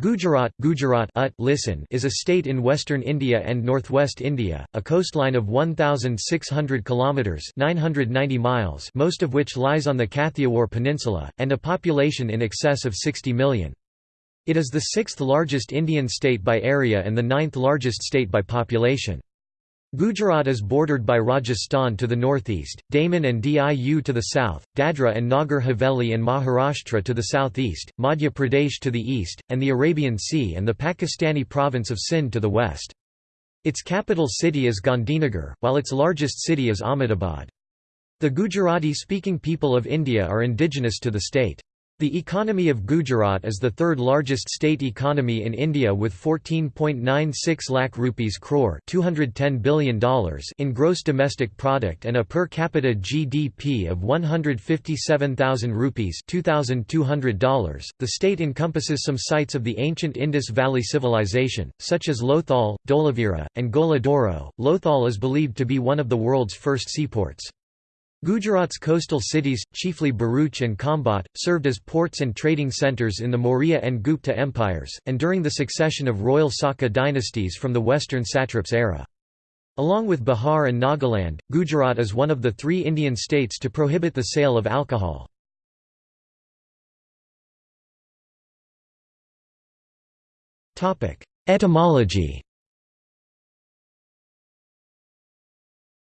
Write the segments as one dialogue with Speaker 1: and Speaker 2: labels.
Speaker 1: Gujarat, Gujarat ut, listen is a state in western India and northwest India, a coastline of 1,600 kilometres 990 miles most of which lies on the Kathiawar Peninsula, and a population in excess of 60 million. It is the sixth largest Indian state by area and the ninth largest state by population. Gujarat is bordered by Rajasthan to the northeast, Daman and Diu to the south, Dadra and Nagar Haveli and Maharashtra to the southeast, Madhya Pradesh to the east, and the Arabian Sea and the Pakistani province of Sindh to the west. Its capital city is Gandhinagar, while its largest city is Ahmedabad. The Gujarati-speaking people of India are indigenous to the state. The economy of Gujarat is the third largest state economy in India with 14.96 lakh rupees crore $210 billion in gross domestic product and a per capita GDP of 157,000 rupees $2,200. The state encompasses some sites of the ancient Indus Valley civilization, such as Lothal, Dholavira, and Gola Dhoro. Lothal is believed to be one of the world's first seaports. Gujarat's coastal cities, chiefly Bharuch and Khambhat, served as ports and trading centres in the Maurya and Gupta empires, and during the succession of royal Saka dynasties from the western satraps era. Along with Bihar and Nagaland, Gujarat is one of the three Indian states to prohibit the sale of alcohol. Etymology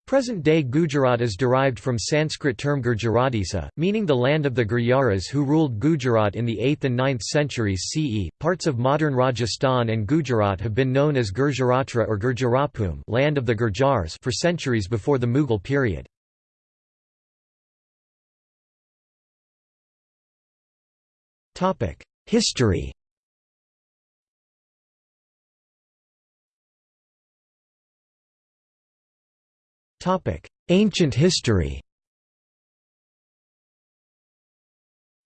Speaker 1: Present-day Gujarat is derived from Sanskrit term Gurjaratisa, meaning the land of the Gurjaras who ruled Gujarat in the 8th and 9th centuries CE. Parts of modern Rajasthan and Gujarat have been known as Gurjaratra or Gurjarapum, land of the Gurjars, for centuries before the Mughal period. Topic: History Ancient history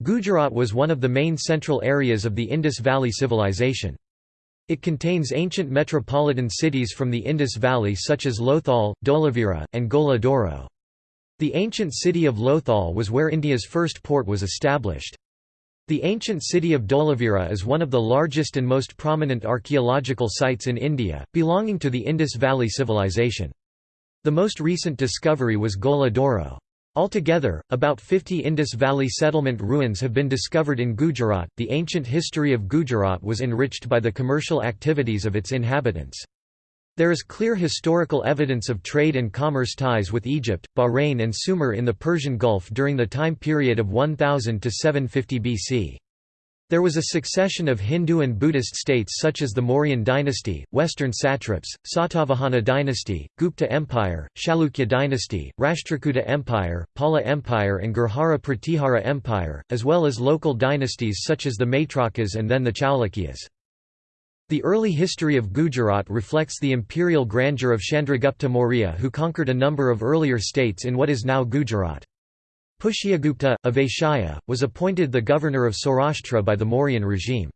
Speaker 1: Gujarat was one of the main central areas of the Indus Valley Civilization. It contains ancient metropolitan cities from the Indus Valley such as Lothal, Dholavira, and Gola Dhoro. The ancient city of Lothal was where India's first port was established. The ancient city of Dholavira is one of the largest and most prominent archaeological sites in India, belonging to the Indus Valley Civilization. The most recent discovery was Gola Dhoro. Altogether, about 50 Indus Valley settlement ruins have been discovered in Gujarat. The ancient history of Gujarat was enriched by the commercial activities of its inhabitants. There is clear historical evidence of trade and commerce ties with Egypt, Bahrain, and Sumer in the Persian Gulf during the time period of 1000 to 750 BC. There was a succession of Hindu and Buddhist states such as the Mauryan dynasty, Western satraps, Satavahana dynasty, Gupta Empire, Chalukya dynasty, Rashtrakuta Empire, Pala Empire and Gurjara Pratihara Empire, as well as local dynasties such as the Maitrakas and then the Chalukyas. The early history of Gujarat reflects the imperial grandeur of Chandragupta Maurya who conquered a number of earlier states in what is now Gujarat. Pushyagupta, of Vaishya, was appointed the governor of Saurashtra by the Mauryan regime.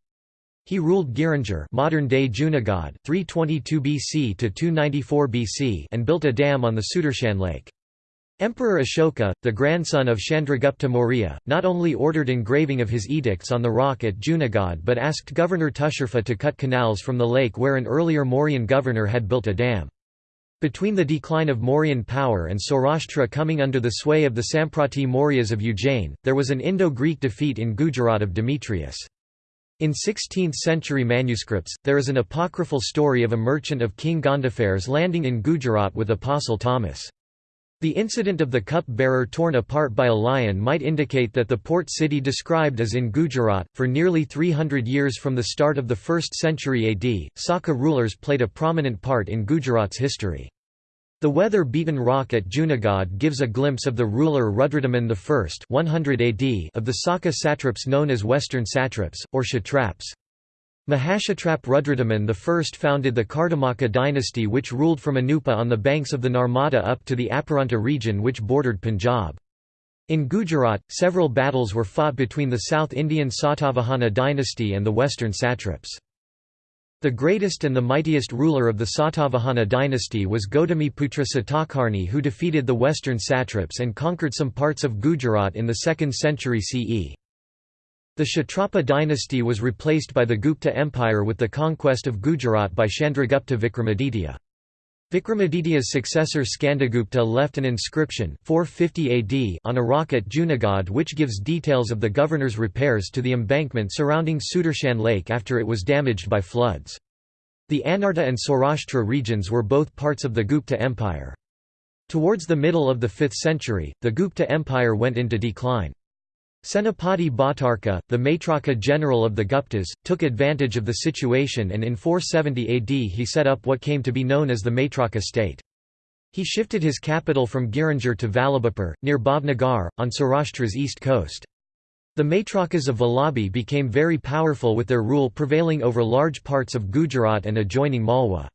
Speaker 1: He ruled Girinagar modern-day Junagadh 322 BC to 294 BC and built a dam on the Sudarshan lake. Emperor Ashoka, the grandson of Chandragupta Maurya, not only ordered engraving of his edicts on the rock at Junagadh but asked Governor Tusharfa to cut canals from the lake where an earlier Mauryan governor had built a dam. Between the decline of Mauryan power and Saurashtra coming under the sway of the Samprati Mauryas of Ujjain, there was an Indo-Greek defeat in Gujarat of Demetrius. In 16th-century manuscripts, there is an apocryphal story of a merchant of King Gondophares landing in Gujarat with Apostle Thomas. The incident of the cup-bearer torn apart by a lion might indicate that the port city described is in Gujarat. For nearly 300 years from the start of the 1st century AD, Saka rulers played a prominent part in Gujarat's history. The weather-beaten rock at Junagadh gives a glimpse of the ruler Rudradaman I 100 AD of the Saka satraps known as Western satraps, or Kshatraps. Mahashatrap Rudradaman I founded the Kardamaka dynasty which ruled from Anupa on the banks of the Narmada up to the Aparanta region which bordered Punjab. In Gujarat, several battles were fought between the South Indian Satavahana dynasty and the Western satraps. The greatest and the mightiest ruler of the Satavahana dynasty was Gautamiputra Satakarni who defeated the western satraps and conquered some parts of Gujarat in the 2nd century CE. The Kshatrapa dynasty was replaced by the Gupta Empire with the conquest of Gujarat by Chandragupta Vikramaditya. Vikramaditya's successor Skandagupta left an inscription 450 AD on a rock at Junagadh which gives details of the governor's repairs to the embankment surrounding Sudarshan Lake after it was damaged by floods. The Anarta and Saurashtra regions were both parts of the Gupta Empire. Towards the middle of the 5th century, the Gupta Empire went into decline. Senapati Bhattarka, the Maitraka general of the Guptas, took advantage of the situation and in 470 AD he set up what came to be known as the Maitraka state. He shifted his capital from Girinagar to Vallabhapur, near Bhavnagar, on Saurashtra's east coast. The Maitrakas of Vallabhi became very powerful with their rule prevailing over large parts of Gujarat and adjoining Malwa.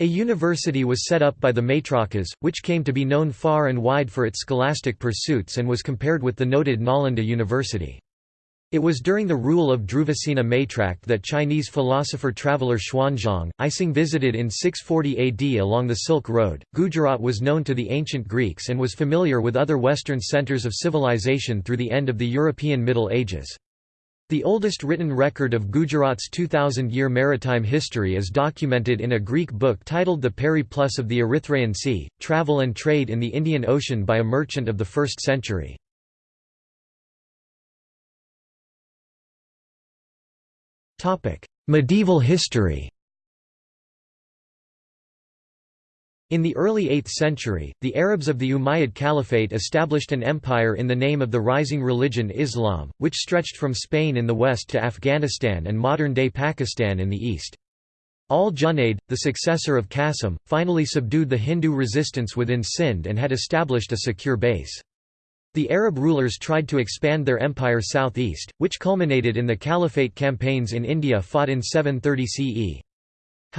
Speaker 1: A university was set up by the Maitrakas, which came to be known far and wide for its scholastic pursuits and was compared with the noted Nalanda University. It was during the rule of Dhruvasena Maitrak that Chinese philosopher-traveller Xuanzang, Ising visited in 640 AD along the Silk Road. Gujarat was known to the ancient Greeks and was familiar with other Western centers of civilization through the end of the European Middle Ages. The oldest written record of Gujarat's 2000-year maritime history is documented in a Greek book titled The Periplus of the Erythraean Sea, Travel and Trade in the Indian Ocean by a merchant of the 1st century. Medieval history In the early 8th century, the Arabs of the Umayyad Caliphate established an empire in the name of the rising religion Islam, which stretched from Spain in the west to Afghanistan and modern-day Pakistan in the east. Al-Junayd, the successor of Qasim, finally subdued the Hindu resistance within Sind and had established a secure base. The Arab rulers tried to expand their empire southeast, which culminated in the Caliphate campaigns in India fought in 730 CE.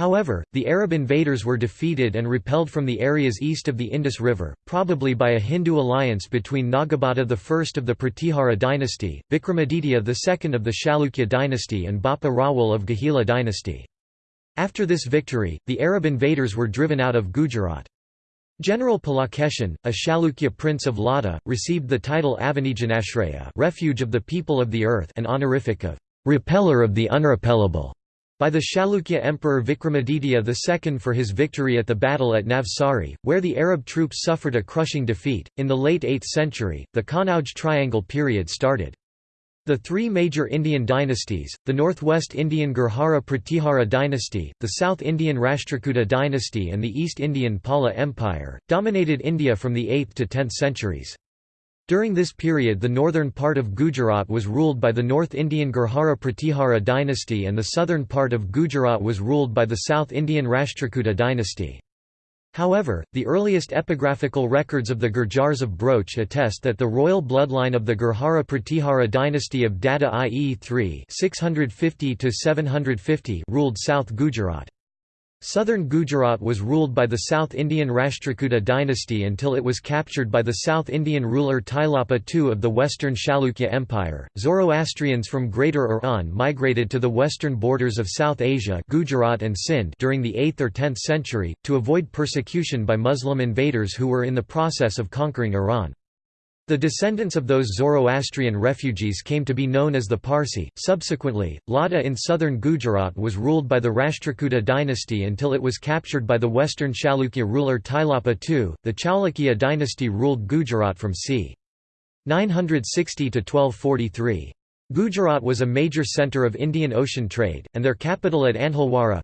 Speaker 1: However, the Arab invaders were defeated and repelled from the areas east of the Indus River, probably by a Hindu alliance between Nagabhata I of the Pratihara dynasty, Vikramaditya II of the Chalukya dynasty and Bappa Rawal of Guhila dynasty. After this victory, the Arab invaders were driven out of Gujarat. General Pulakeshin, a Chalukya prince of Lata, received the title Avanijanashraya refuge of the people of the earth an honorific of repeller of the unrepellable by the Chalukya Emperor Vikramaditya II for his victory at the battle at Navsari, where the Arab troops suffered a crushing defeat. In the late 8th century, the Kanauj Triangle period started. The three major Indian dynasties, the Northwest Indian Gurjara Pratihara dynasty, the South Indian Rashtrakuta dynasty and the East Indian Pala Empire, dominated India from the 8th to 10th centuries. During this period the northern part of Gujarat was ruled by the North Indian Gurjara Pratihara dynasty and the southern part of Gujarat was ruled by the South Indian Rashtrakuta dynasty. However, the earliest epigraphical records of the Gurjars of Broach attest that the royal bloodline of the Gurjara Pratihara dynasty of Dada IE 3 650 ruled South Gujarat. Southern Gujarat was ruled by the South Indian Rashtrakuta dynasty until it was captured by the South Indian ruler Tailapa II of the Western Chalukya Empire. Zoroastrians from Greater Iran migrated to the western borders of South Asia Gujarat and Sind during the 8th or 10th century, to avoid persecution by Muslim invaders who were in the process of conquering Iran. The descendants of those Zoroastrian refugees came to be known as the Parsi. Subsequently, Lata in southern Gujarat was ruled by the Rashtrakuta dynasty until it was captured by the western Chalukya ruler Tailapa II. The Chalukya dynasty ruled Gujarat from c. 960 to 1243. Gujarat was a major centre of Indian Ocean trade, and their capital at Anhilwara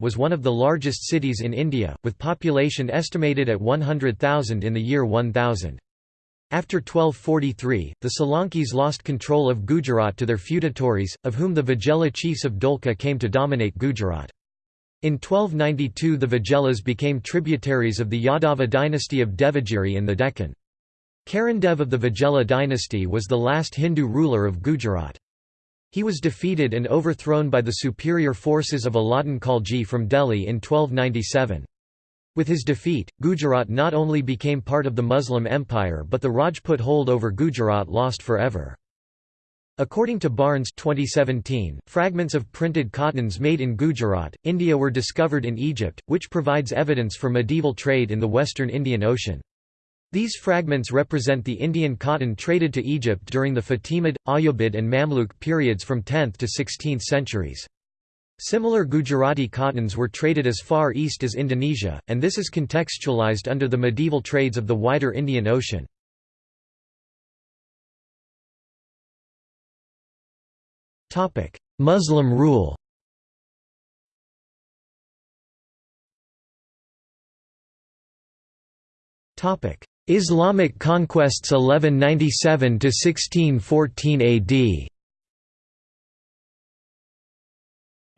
Speaker 1: was one of the largest cities in India, with population estimated at 100,000 in the year 1000. After 1243, the Solankis lost control of Gujarat to their feudatories, of whom the Vaghela chiefs of Dholka came to dominate Gujarat. In 1292 the Vaghelas became tributaries of the Yadava dynasty of Devagiri in the Deccan. Karandev of the Vaghela dynasty was the last Hindu ruler of Gujarat. He was defeated and overthrown by the superior forces of Alauddin Khalji from Delhi in 1297. With his defeat, Gujarat not only became part of the Muslim Empire but the Rajput hold over Gujarat lost forever. According to Barnes 2017, fragments of printed cottons made in Gujarat, India were discovered in Egypt, which provides evidence for medieval trade in the western Indian Ocean. These fragments represent the Indian cotton traded to Egypt during the Fatimid, Ayyubid and Mamluk periods from 10th to 16th centuries. Similar Gujarati cottons were traded as far east as Indonesia, and this is contextualized under the medieval trades of the wider Indian Ocean. Muslim rule Islamic conquests 1197 to 1614 AD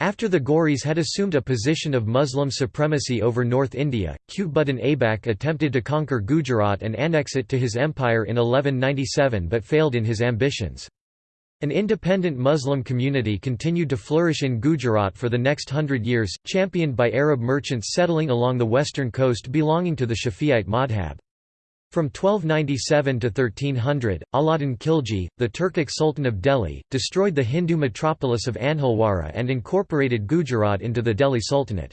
Speaker 1: After the Ghauris had assumed a position of Muslim supremacy over North India, Qutbuddin Aibak attempted to conquer Gujarat and annex it to his empire in 1197 but failed in his ambitions. An independent Muslim community continued to flourish in Gujarat for the next hundred years, championed by Arab merchants settling along the western coast belonging to the Shafi'ite madhab. From 1297 to 1300, Alauddin Khilji, the Turkic Sultan of Delhi, destroyed the Hindu metropolis of Anhilwara and incorporated Gujarat into the Delhi Sultanate.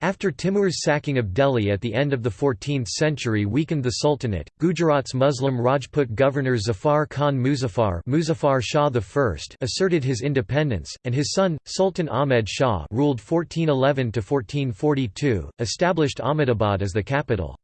Speaker 1: After Timur's sacking of Delhi at the end of the 14th century weakened the Sultanate, Gujarat's Muslim Rajput governor Zafar Khan Muzaffar, Muzaffar Shah I asserted his independence, and his son, Sultan Ahmed Shah ruled 1411–1442, established Ahmedabad as the capital.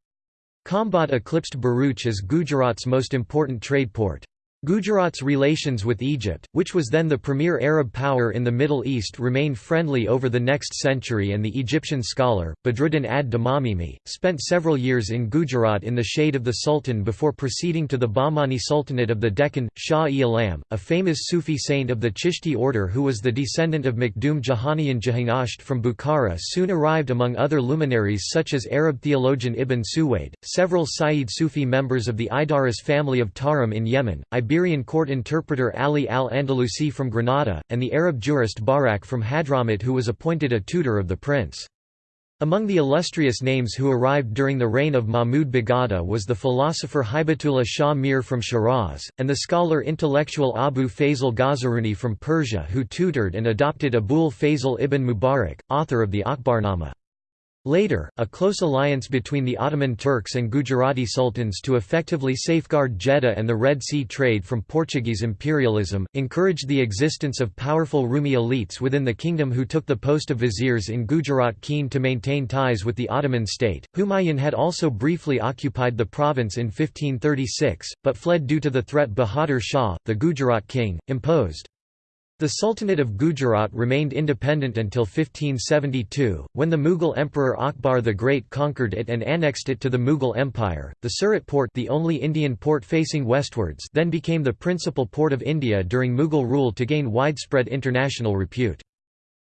Speaker 1: Khambhat eclipsed Bharuch as Gujarat's most important trade port. Gujarat's relations with Egypt, which was then the premier Arab power in the Middle East remained friendly over the next century and the Egyptian scholar, Badruddin ad-Damamini, spent several years in Gujarat in the shade of the Sultan before proceeding to the Bahmani Sultanate of the Deccan. Shah-e-Alam, a famous Sufi saint of the Chishti order who was the descendant of Makhdoom Jahanian Jahangasht from Bukhara soon arrived among other luminaries such as Arab theologian Ibn Suwaid, several Sayyid Sufi members of the Idaris family of Tarim in Yemen, Iberian court interpreter Ali al-Andalusi from Granada, and the Arab jurist Barak from Hadramut who was appointed a tutor of the prince. Among the illustrious names who arrived during the reign of Mahmud Begada was the philosopher Hibatullah Shah Mir from Shiraz, and the scholar intellectual Abu Fazl Ghazaruni from Persia who tutored and adopted Abul Fazl ibn Mubarak, author of the Akbarnama. Later, a close alliance between the Ottoman Turks and Gujarati sultans to effectively safeguard Jeddah and the Red Sea trade from Portuguese imperialism, encouraged the existence of powerful Rumi elites within the kingdom who took the post of viziers in Gujarat keen to maintain ties with the Ottoman state. Humayun had also briefly occupied the province in 1536, but fled due to the threat Bahadur Shah, the Gujarat king, imposed. The Sultanate of Gujarat remained independent until 1572, when the Mughal Emperor Akbar the Great conquered it and annexed it to the Mughal Empire. The Surat port, the only Indian port facing westwards, then became the principal port of India during Mughal rule to gain widespread international repute.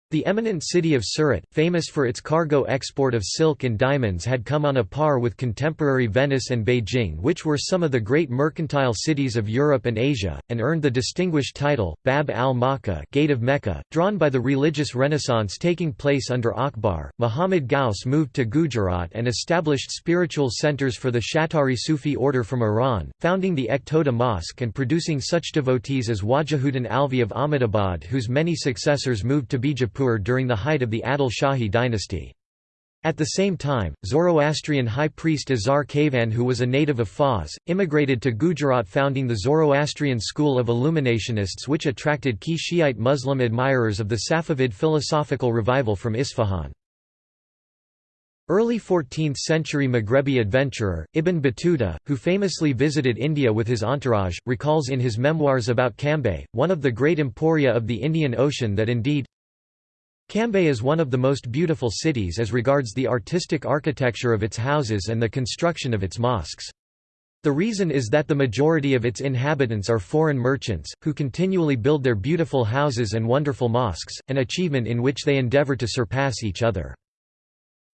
Speaker 1: The eminent city of Surat, famous for its cargo export of silk and diamonds had come on a par with contemporary Venice and Beijing which were some of the great mercantile cities of Europe and Asia, and earned the distinguished title, Bab al-Makkah Gate of Mecca, drawn by the religious renaissance taking place under Akbar. Muhammad Ghaus moved to Gujarat and established spiritual centers for the Shattari Sufi order from Iran, founding the Ektoda Mosque and producing such devotees as Wajihuddin Alvi of Ahmedabad whose many successors moved to Bijapur during the height of the Adil Shahi dynasty. At the same time, Zoroastrian high priest Azar Kayvan who was a native of Fars, immigrated to Gujarat founding the Zoroastrian school of Illuminationists which attracted key Shiite Muslim admirers of the Safavid philosophical revival from Isfahan. Early 14th-century Maghrebi adventurer, Ibn Battuta, who famously visited India with his entourage, recalls in his memoirs about Cambay, one of the great emporia of the Indian Ocean that indeed, Cambay is one of the most beautiful cities as regards the artistic architecture of its houses and the construction of its mosques. The reason is that the majority of its inhabitants are foreign merchants, who continually build their beautiful houses and wonderful mosques, an achievement in which they endeavor to surpass each other.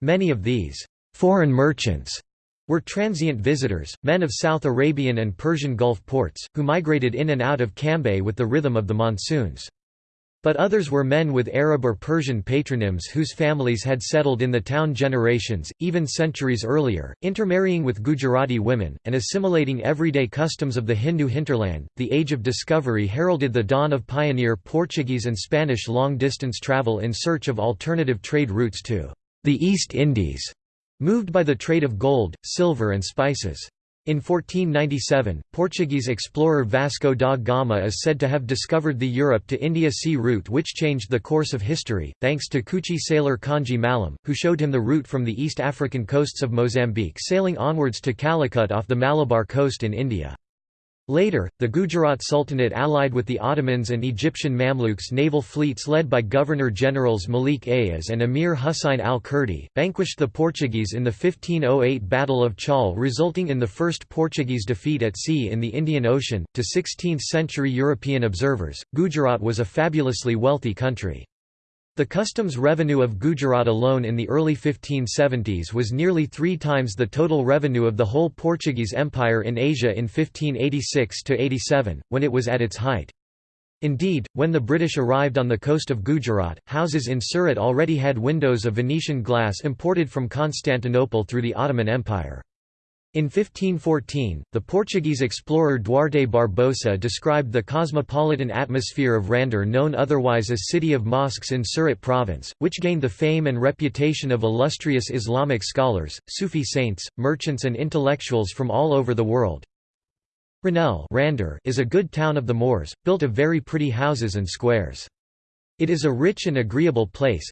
Speaker 1: Many of these foreign merchants were transient visitors, men of South Arabian and Persian Gulf ports, who migrated in and out of Cambay with the rhythm of the monsoons. But others were men with Arab or Persian patronyms whose families had settled in the town generations, even centuries earlier, intermarrying with Gujarati women, and assimilating everyday customs of the Hindu hinterland. The Age of Discovery heralded the dawn of pioneer Portuguese and Spanish long distance travel in search of alternative trade routes to the East Indies, moved by the trade of gold, silver, and spices. In 1497, Portuguese explorer Vasco da Gama is said to have discovered the Europe to India sea route which changed the course of history, thanks to Kutchi sailor Kanji Malam, who showed him the route from the East African coasts of Mozambique sailing onwards to Calicut off the Malabar coast in India. Later, the Gujarat Sultanate allied with the Ottomans and Egyptian Mamluks naval fleets led by Governor-Generals Malik Ayaz and Emir Husayn al-Kurdi, vanquished the Portuguese in the 1508 Battle of Chaul resulting in the first Portuguese defeat at sea in the Indian Ocean. To 16th-century European observers, Gujarat was a fabulously wealthy country. The customs revenue of Gujarat alone in the early 1570s was nearly three times the total revenue of the whole Portuguese Empire in Asia in 1586–87, when it was at its height. Indeed, when the British arrived on the coast of Gujarat, houses in Surat already had windows of Venetian glass imported from Constantinople through the Ottoman Empire. In 1514, the Portuguese explorer Duarte Barbosa described the cosmopolitan atmosphere of Rander known otherwise as City of Mosques in Surat province, which gained the fame and reputation of illustrious Islamic scholars, Sufi saints, merchants and intellectuals from all over the world. Ranel is a good town of the Moors, built of very pretty houses and squares. It is a rich and agreeable place,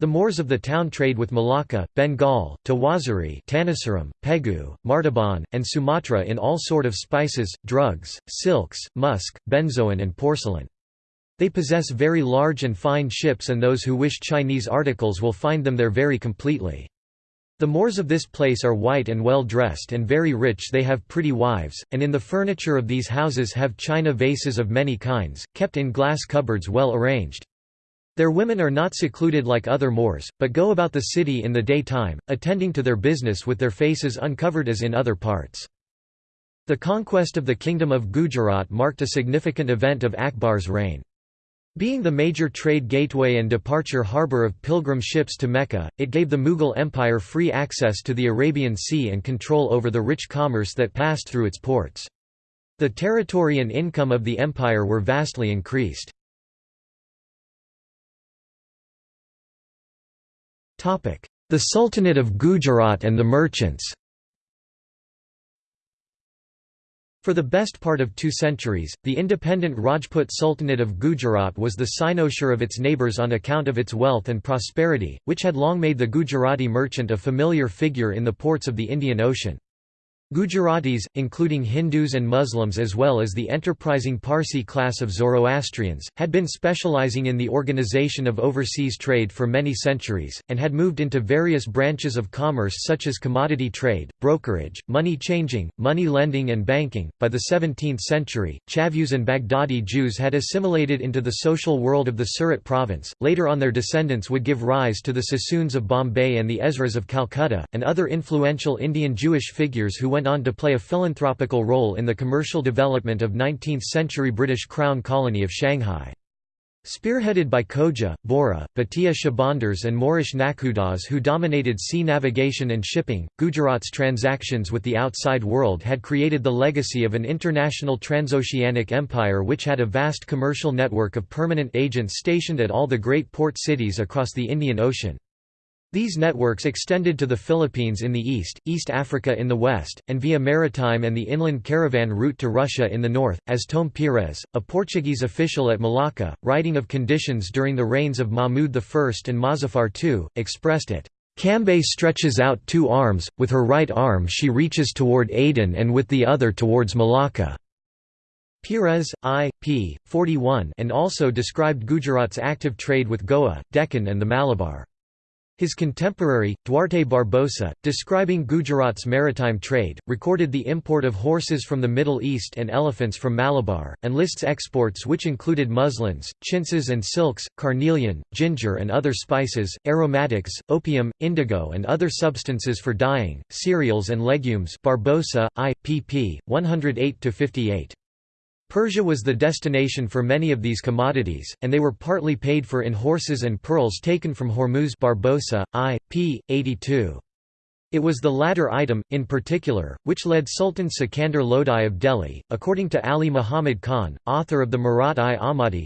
Speaker 1: the Moors of the town trade with Malacca, Bengal, Tawazari Tanasaram, Pegu, Martaban, and Sumatra in all sort of spices, drugs, silks, musk, benzoin and porcelain. They possess very large and fine ships and those who wish Chinese articles will find them there very completely. The Moors of this place are white and well dressed and very rich they have pretty wives, and in the furniture of these houses have china vases of many kinds, kept in glass cupboards well arranged. Their women are not secluded like other Moors, but go about the city in the daytime, attending to their business with their faces uncovered as in other parts. The conquest of the Kingdom of Gujarat marked a significant event of Akbar's reign. Being the major trade gateway and departure harbour of pilgrim ships to Mecca, it gave the Mughal Empire free access to the Arabian Sea and control over the rich commerce that passed through its ports. The territory and income of the empire were vastly increased. The Sultanate of Gujarat and the merchants For the best part of two centuries, the independent Rajput Sultanate of Gujarat was the cynosure of its neighbours on account of its wealth and prosperity, which had long made the Gujarati merchant a familiar figure in the ports of the Indian Ocean. Gujaratis, including Hindus and Muslims as well as the enterprising Parsi class of Zoroastrians, had been specializing in the organization of overseas trade for many centuries, and had moved into various branches of commerce such as commodity trade, brokerage, money changing, money lending and banking. By the 17th century, Chavus and Baghdadi Jews had assimilated into the social world of the Surat province. Later on their descendants would give rise to the Sassoons of Bombay and the Ezras of Calcutta, and other influential Indian Jewish figures who went on to play a philanthropical role in the commercial development of 19th-century British Crown colony of Shanghai. Spearheaded by Khoja, Bora, Bhatia Shahbandars and Moorish Nakhudas who dominated sea navigation and shipping, Gujarat's transactions with the outside world had created the legacy of an international transoceanic empire which had a vast commercial network of permanent agents stationed at all the great port cities across the Indian Ocean. These networks extended to the Philippines in the east, East Africa in the west, and via maritime and the inland caravan route to Russia in the north, as Tom Pires, a Portuguese official at Malacca, writing of conditions during the reigns of Mahmud I and Mozaffar II, expressed it. Cambay stretches out two arms, with her right arm she reaches toward Aden and with the other towards Malacca. Pires, I. p. 41 and also described Gujarat's active trade with Goa, Deccan and the Malabar. His contemporary, Duarte Barbosa, describing Gujarat's maritime trade, recorded the import of horses from the Middle East and elephants from Malabar, and lists exports which included muslins, chintzes and silks, carnelian, ginger and other spices, aromatics, opium, indigo and other substances for dyeing, cereals and legumes Barbosa, I. pp. 108–58. Persia was the destination for many of these commodities, and they were partly paid for in horses and pearls taken from Hormuz Barbosa, I. p. 82. It was the latter item, in particular, which led Sultan Sikandar Lodi of Delhi, according to Ali Muhammad Khan, author of the Marat-i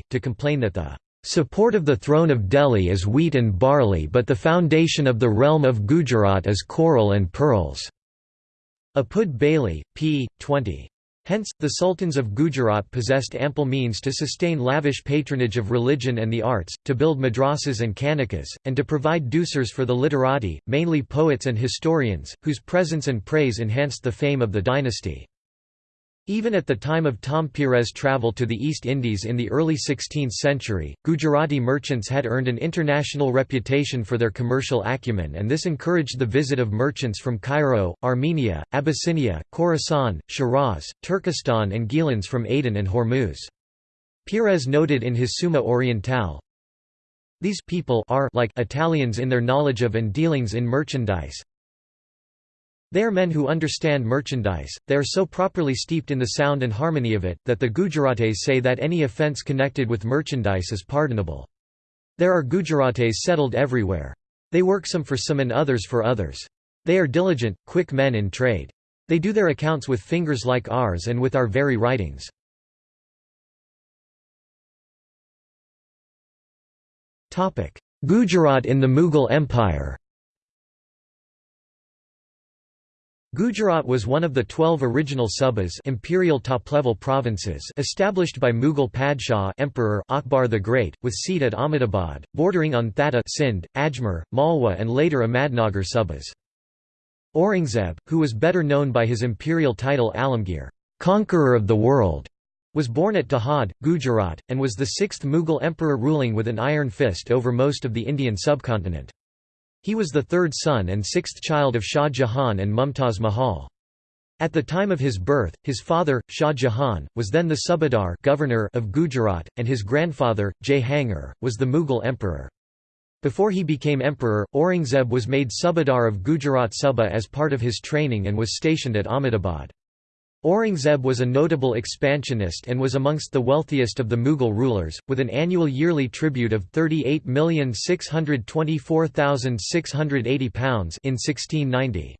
Speaker 1: to complain that the support of the throne of Delhi is wheat and barley but the foundation of the realm of Gujarat is coral and pearls. Apud Bailey, p. 20. Hence, the sultans of Gujarat possessed ample means to sustain lavish patronage of religion and the arts, to build madrasas and khanqahs, and to provide douceurs for the literati, mainly poets and historians, whose presence and praise enhanced the fame of the dynasty. Even at the time of Tom Pires' travel to the East Indies in the early 16th century, Gujarati merchants had earned an international reputation for their commercial acumen and this encouraged the visit of merchants from Cairo, Armenia, Abyssinia, Khorasan, Shiraz, Turkestan and Gilans from Aden and Hormuz. Pires noted in his Summa Orientale, These people are like Italians in their knowledge of and dealings in merchandise, they are men who understand merchandise, they are so properly steeped in the sound and harmony of it, that the Gujarates say that any offence connected with merchandise is pardonable. There are Gujarates settled everywhere. They work some for some and others for others. They are diligent, quick men in trade. They do their accounts with fingers like ours and with our very writings. Gujarat in the Mughal Empire Gujarat was one of the twelve original subas imperial top-level provinces established by Mughal Padshah Emperor Akbar the Great, with seat at Ahmedabad, bordering on Thatta Sindh, Ajmer, Malwa and later Ahmadnagar subas. Aurangzeb, who was better known by his imperial title Alamgir conqueror of the world", was born at Dahod, Gujarat, and was the sixth Mughal emperor ruling with an iron fist over most of the Indian subcontinent. He was the third son and sixth child of Shah Jahan and Mumtaz Mahal. At the time of his birth, his father, Shah Jahan, was then the Subadar governor of Gujarat, and his grandfather, Jahangir, was the Mughal emperor. Before he became emperor, Aurangzeb was made Subadar of Gujarat Suba as part of his training and was stationed at Ahmedabad. Aurangzeb was a notable expansionist and was amongst the wealthiest of the Mughal rulers, with an annual yearly tribute of £38,624,680 in 1690.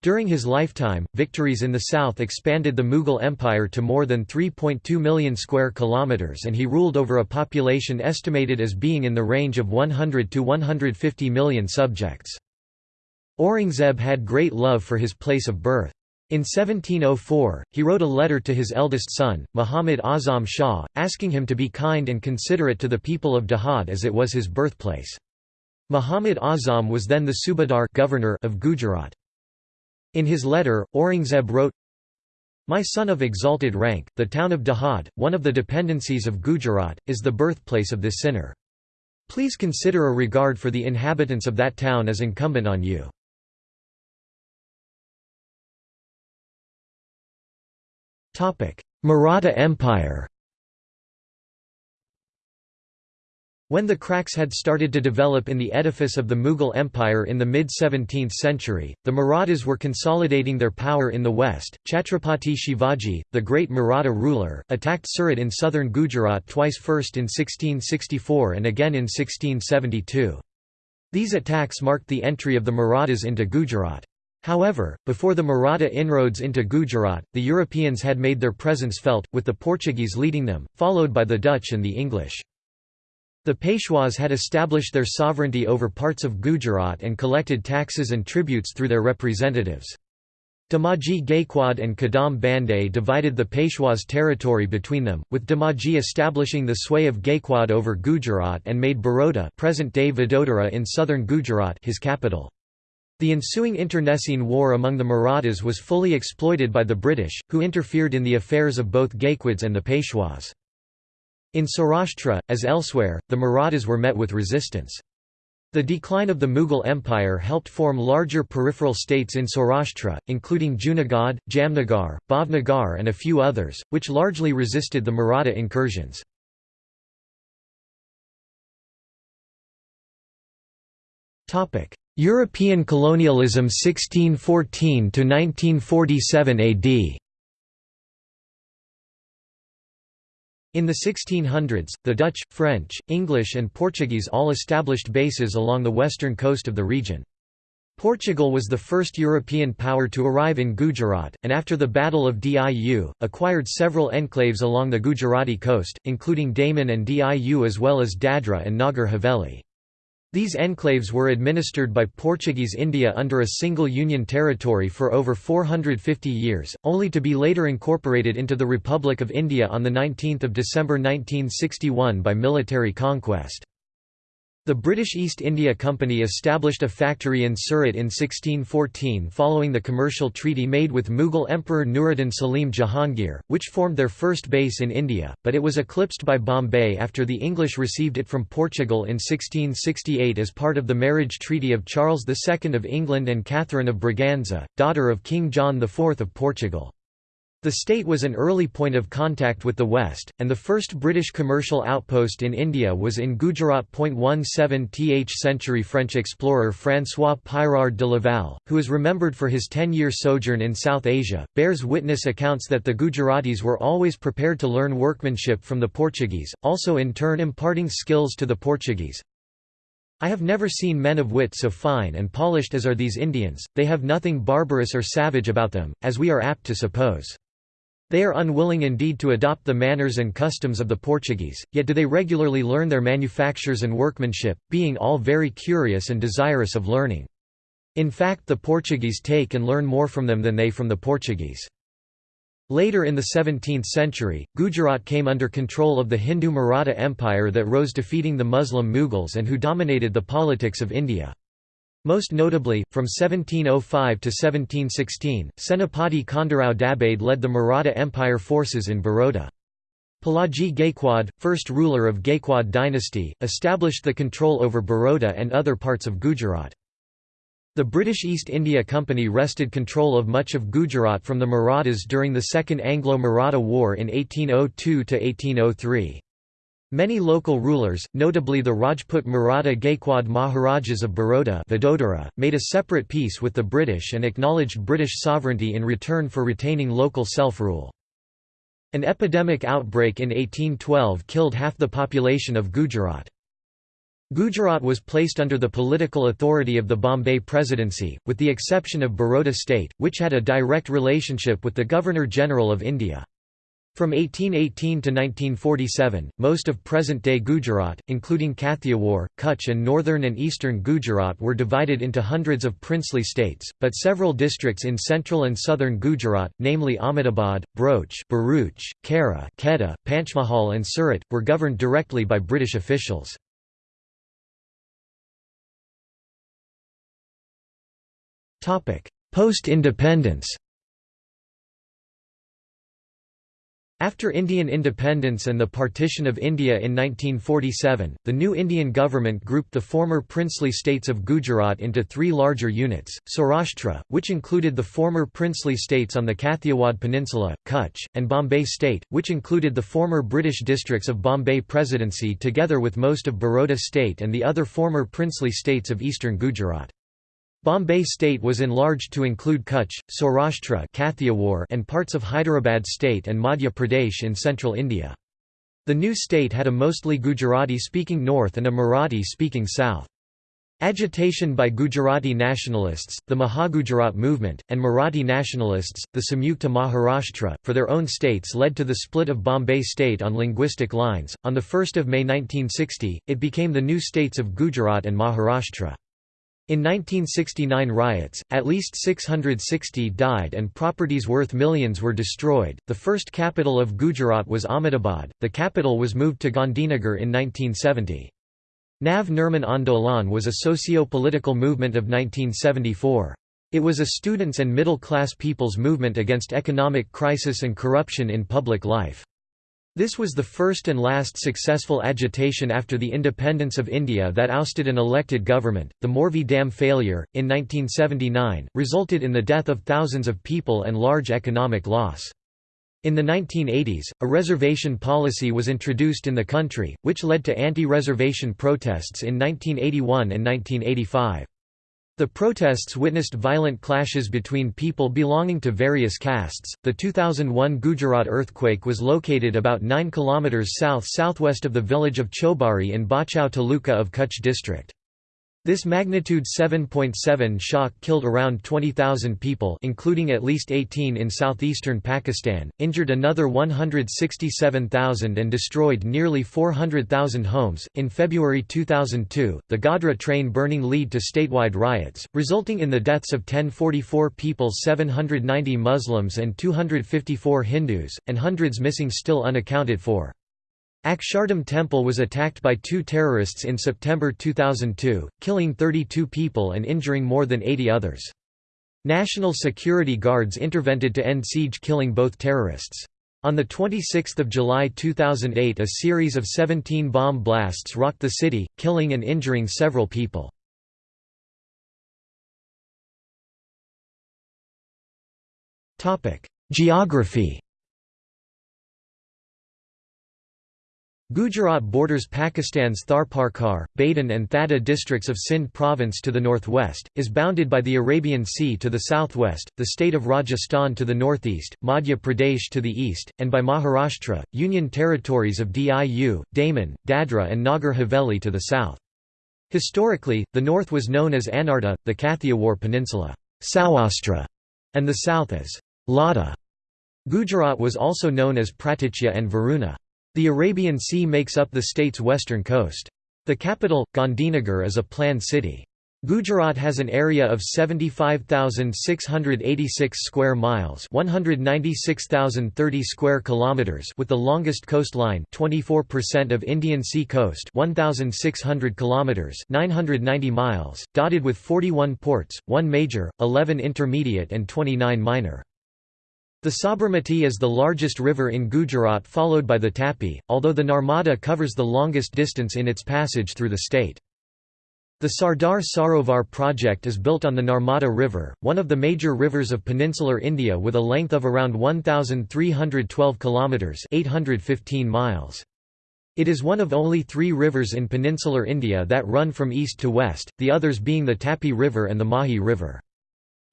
Speaker 1: During his lifetime, victories in the south expanded the Mughal Empire to more than 3.2 million square kilometers and he ruled over a population estimated as being in the range of 100 to 150 million subjects. Aurangzeb had great love for his place of birth. In 1704, he wrote a letter to his eldest son, Muhammad Azam Shah, asking him to be kind and considerate to the people of Dahod as it was his birthplace. Muhammad Azam was then the Subadar governor of Gujarat. In his letter, Aurangzeb wrote, My son of exalted rank, the town of Dahod, one of the dependencies of Gujarat, is the birthplace of this sinner. Please consider a regard for the inhabitants of that town as incumbent on you. Maratha Empire When the cracks had started to develop in the edifice of the Mughal Empire in the mid-17th century, the Marathas were consolidating their power in the west. Chhatrapati Shivaji, the great Maratha ruler, attacked Surat in southern Gujarat twice first in 1664 and again in 1672. These attacks marked the entry of the Marathas into Gujarat. However, before the Maratha inroads into Gujarat, the Europeans had made their presence felt, with the Portuguese leading them, followed by the Dutch and the English. The Peshwas had established their sovereignty over parts of Gujarat and collected taxes and tributes through their representatives. Damaji Gaikwad and Kadam Bande divided the Peshwas' territory between them, with Damaji establishing the sway of Gaikwad over Gujarat and made Baroda present-day Vadodara in southern Gujarat his capital. The ensuing internecine war among the Marathas was fully exploited by the British, who interfered in the affairs of both Gaikwads and the Peshwas. In Saurashtra, as elsewhere, the Marathas were met with resistance. The decline of the Mughal Empire helped form larger peripheral states in Saurashtra, including Junagadh, Jamnagar, Bhavnagar and a few others, which largely resisted the Maratha incursions. European colonialism 1614 to 1947 AD In the 1600s, the Dutch, French, English and Portuguese all established bases along the western coast of the region. Portugal was the first European power to arrive in Gujarat, and after the Battle of Diu, acquired several enclaves along the Gujarati coast, including Daman and Diu as well as Dadra and Nagar Haveli. These enclaves were administered by Portuguese India under a single union territory for over 450 years, only to be later incorporated into the Republic of India on 19 December 1961 by military conquest. The British East India Company established a factory in Surat in 1614 following the commercial treaty made with Mughal Emperor Nuruddin Salim Jahangir, which formed their first base in India, but it was eclipsed by Bombay after the English received it from Portugal in 1668 as part of the marriage treaty of Charles II of England and Catherine of Braganza, daughter of King John IV of Portugal. The state was an early point of contact with the West, and the first British commercial outpost in India was in Gujarat. 17th century French explorer François Pyrard de Laval, who is remembered for his ten-year sojourn in South Asia, bears witness accounts that the Gujaratis were always prepared to learn workmanship from the Portuguese, also in turn imparting skills to the Portuguese. I have never seen men of wit so fine and polished as are these Indians, they have nothing barbarous or savage about them, as we are apt to suppose. They are unwilling indeed to adopt the manners and customs of the Portuguese, yet do they regularly learn their manufactures and workmanship, being all very curious and desirous of learning. In fact the Portuguese take and learn more from them than they from the Portuguese. Later in the 17th century, Gujarat came under control of the Hindu Maratha Empire that rose defeating the Muslim Mughals and who dominated the politics of India. Most notably, from 1705 to 1716, Senapati Khandarao Dabhade led the Maratha Empire forces in Baroda. Palaji Gaikwad, first ruler of Gaikwad dynasty, established the control over Baroda and other parts of Gujarat. The British East India Company wrested control of much of Gujarat from the Marathas during the Second Anglo-Maratha War in 1802–1803. Many local rulers, notably the Rajput Maratha Gaikwad Maharajas of Baroda Vadodara, made a separate peace with the British and acknowledged British sovereignty in return for retaining local self-rule. An epidemic outbreak in 1812 killed half the population of Gujarat. Gujarat was placed under the political authority of the Bombay Presidency, with the exception of Baroda state, which had a direct relationship with the Governor-General of India. From 1818 to 1947, most of present-day Gujarat, including Kathiawar, Kutch and northern and eastern Gujarat were divided into hundreds of princely states, but several districts in central and southern Gujarat, namely Ahmedabad, Broach Bharuch, Kaira, Kheda, Panchmahal and Surat, were governed directly by British officials. Post-independence After Indian independence and the partition of India in 1947, the new Indian government grouped the former princely states of Gujarat into three larger units, Saurashtra, which included the former princely states on the Kathiawad Peninsula, Kutch, and Bombay State, which included the former British districts of Bombay Presidency together with most of Baroda State and the other former princely states of eastern Gujarat. Bombay state was enlarged to include Kutch, Saurashtra and parts of Hyderabad state and Madhya Pradesh in central India. The new state had a mostly Gujarati-speaking north and a Marathi-speaking south. Agitation by Gujarati nationalists, the Mahagujarat movement, and Marathi nationalists, the Samyukta Maharashtra, for their own states led to the split of Bombay state on linguistic lines. On 1 May 1960, it became the new states of Gujarat and Maharashtra. In 1969 riots, at least 660 died and properties worth millions were destroyed. The first capital of Gujarat was Ahmedabad, the capital was moved to Gandhinagar in 1970. Nav Nirman Andolan was a socio-political movement of 1974. It was a students' and middle-class people's movement against economic crisis and corruption in public life. This was the first and last successful agitation after the independence of India that ousted an elected government. The Morvi Dam failure, in 1979, resulted in the death of thousands of people and large economic loss. In the 1980s, a reservation policy was introduced in the country, which led to anti-reservation protests in 1981 and 1985. The protests witnessed violent clashes between people belonging to various castes. The 2001 Gujarat earthquake was located about 9 km south southwest of the village of Chobari in Bhachau Taluka of Kutch district. This magnitude 7.7 shock killed around 20,000 people including at least 18 in southeastern Pakistan, injured another 167,000 and destroyed nearly 400,000 homes. In February 2002, the Godhra train burning led to statewide riots, resulting in the deaths of 1044 people 790 Muslims and 254 Hindus, and hundreds missing still unaccounted for. Akshardham Temple was attacked by two terrorists in September 2002, killing 32 people and injuring more than 80 others. National security guards intervened to end siege killing both terrorists. On 26 July 2008 a series of 17 bomb blasts rocked the city, killing and injuring several people. Geography Gujarat borders Pakistan's Tharparkar, Badin and Thatta districts of Sindh province to the northwest, is bounded by the Arabian Sea to the southwest, the state of Rajasthan to the northeast, Madhya Pradesh to the east, and by Maharashtra, union territories of Diu, Daman, Dadra and Nagar Haveli to the south. Historically, the north was known as Anarta, the Kathiawar Peninsula Saurashtra, and the south as Lata. Gujarat was also known as Praticya and Varuna. The Arabian Sea makes up the state's western coast. The capital, Gandhinagar is a planned city. Gujarat has an area of 75,686 square miles, 196,030 square kilometers, with the longest coastline, 24% of Indian Sea coast, 1,600 kilometers, 990 miles, dotted with 41 ports, 1 major, 11 intermediate and 29 minor. The Sabarmati is the largest river in Gujarat followed by the Tapi, although the Narmada covers the longest distance in its passage through the state. The Sardar Sarovar project is built on the Narmada River, one of the major rivers of peninsular India with a length of around 1,312 km 815 miles. It is one of only three rivers in peninsular India that run from east to west, the others being the Tapi River and the Mahi River.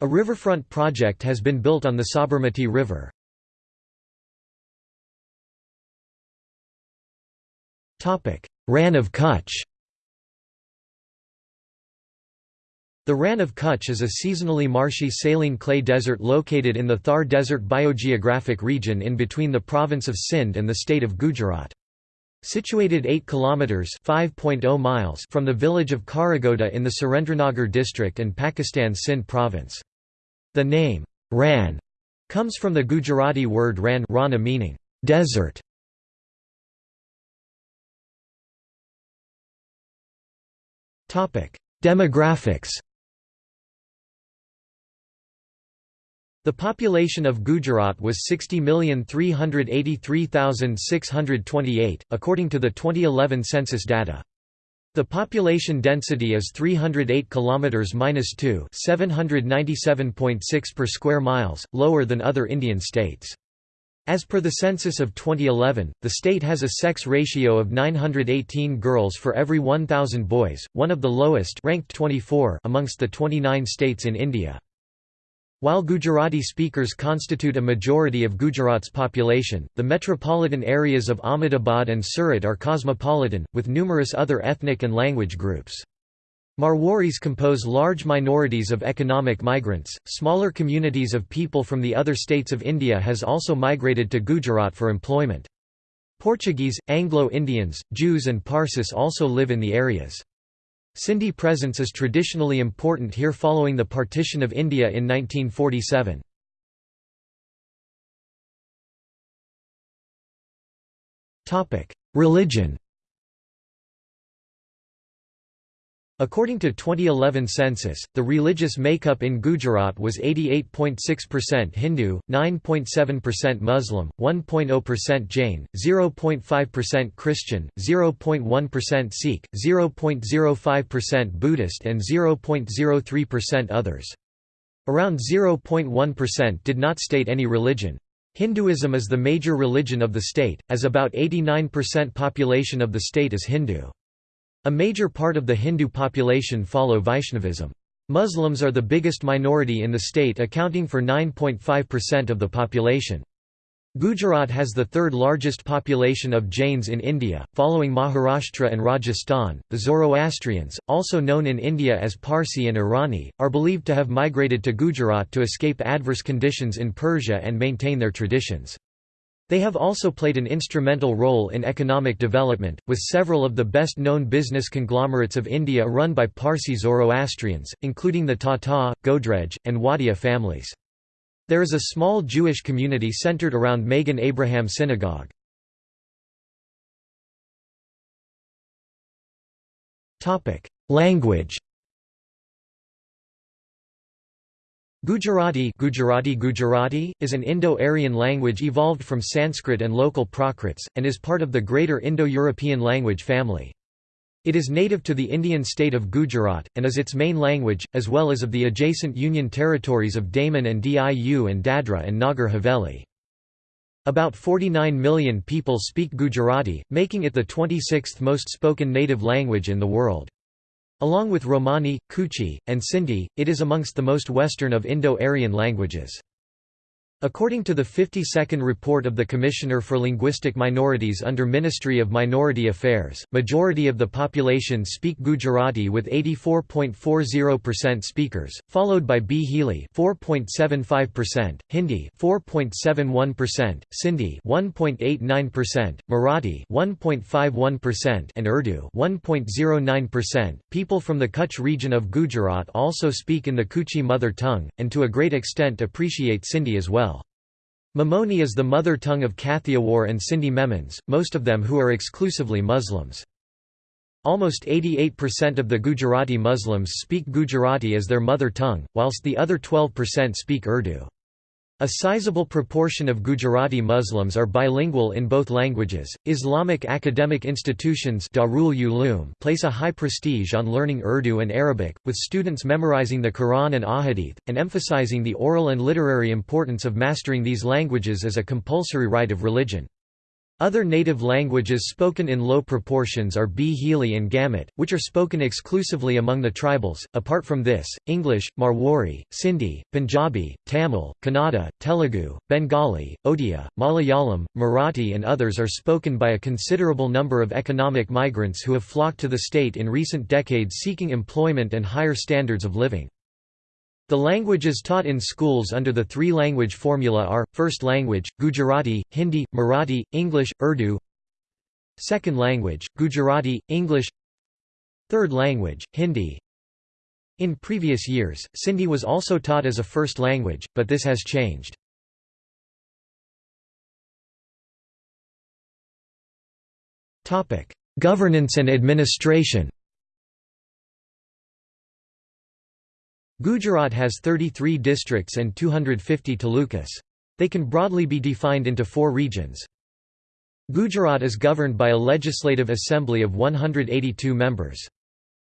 Speaker 1: A riverfront project has been built on the Sabarmati River. Rann of Kutch The Rann of Kutch is a seasonally marshy saline clay desert located in the Thar Desert biogeographic region in between the province of Sindh and the state of Gujarat. Situated 8 kilometers (5.0 miles) from the village of Kharaghoda in the Surendranagar district and Pakistan's Sindh province. The name, Rann, comes from the Gujarati word ran rana meaning, desert. Demographics The population of Gujarat was 60,383,628, according to the 2011 census data. The population density is 308 km-2 797.6 per square miles, lower than other Indian states. As per the census of 2011, the state has a sex ratio of 918 girls for every 1,000 boys, one of the lowest ranked 24 amongst the 29 states in India. While Gujarati speakers constitute a majority of Gujarat's population, the metropolitan areas of Ahmedabad and Surat are cosmopolitan, with numerous other ethnic and language groups. Marwaris compose large minorities of economic migrants. Smaller communities of people from the other states of India has also migrated to Gujarat for employment. Portuguese, Anglo-Indians, Jews and Parsis also live in the areas. Sindhi presence is traditionally important here following the partition of India in 1947. Religion According to 2011 census, the religious makeup in Gujarat was 88.6% Hindu, 9.7% Muslim, 1.0% Jain, 0.5% Christian, 0.1% Sikh, 0.05% Buddhist and 0.03% others. Around 0.1% did not state any religion. Hinduism is the major religion of the state, as about 89% population of the state is Hindu. A major part of the Hindu population follow Vaishnavism. Muslims are the biggest minority in the state accounting for 9.5% of the population. Gujarat has the third largest population of Jains in India, following Maharashtra and Rajasthan. The Zoroastrians, also known in India as Parsi and Irani, are believed to have migrated to Gujarat to escape adverse conditions in Persia and maintain their traditions. They have also played an instrumental role in economic development, with several of the best-known business conglomerates of India run by Parsi Zoroastrians, including the Tata, Godrej, and Wadia families. There is a small Jewish community centered around Magen Abraham Synagogue. Language Gujarati Gujarati Gujarati is an Indo-Aryan language evolved from Sanskrit and local Prakrits, and is part of the greater Indo-European language family. It is native to the Indian state of Gujarat, and is its main language, as well as of the adjacent union territories of Daman and Diu and Dadra and Nagar Haveli. About 49 million people speak Gujarati, making it the 26th most spoken native language in the world. Along with Romani, Kutchi, and Sindhi, it is amongst the most Western of Indo-Aryan languages. According to the 52nd report of the Commissioner for Linguistic Minorities under Ministry of Minority Affairs, majority of the population speak Gujarati with 84.40% speakers, followed by Bhili 4.75%, Hindi 4.71%, Sindhi 1.89%, Marathi 1.51%, and Urdu 1.09%. People from the Kutch region of Gujarat also speak in the Kutchi mother tongue, and to a great extent appreciate Sindhi as well. Memoni is the mother tongue of Kathiawar and Sindhi Memons, most of them who are exclusively Muslims. Almost 88% of the Gujarati Muslims speak Gujarati as their mother tongue, whilst the other 12% speak Urdu. A sizable proportion of Gujarati Muslims are bilingual in both languages. Islamic academic institutions Darul Uloom place a high prestige on learning Urdu and Arabic, with students memorizing the Quran and Ahadith, and emphasizing the oral and literary importance of mastering these languages as a compulsory rite of religion. Other native languages spoken in low proportions are Bhili and Gamit, which are spoken exclusively among the tribals. Apart from this, English, Marwari, Sindhi, Punjabi, Tamil, Kannada, Telugu, Bengali, Odia, Malayalam, Marathi, and others are spoken by a considerable number of economic migrants who have flocked to the state in recent decades seeking employment and higher standards of living. The languages taught in schools under the three-language formula are, first language, Gujarati, Hindi, Marathi, English, Urdu. Second language, Gujarati, English. Third language, Hindi. In previous years, Sindhi was also taught as a first language, but this has changed. Governance and administration Gujarat has 33 districts and 250 talukas. They can broadly be defined into four regions. Gujarat is governed by a legislative assembly of 182 members.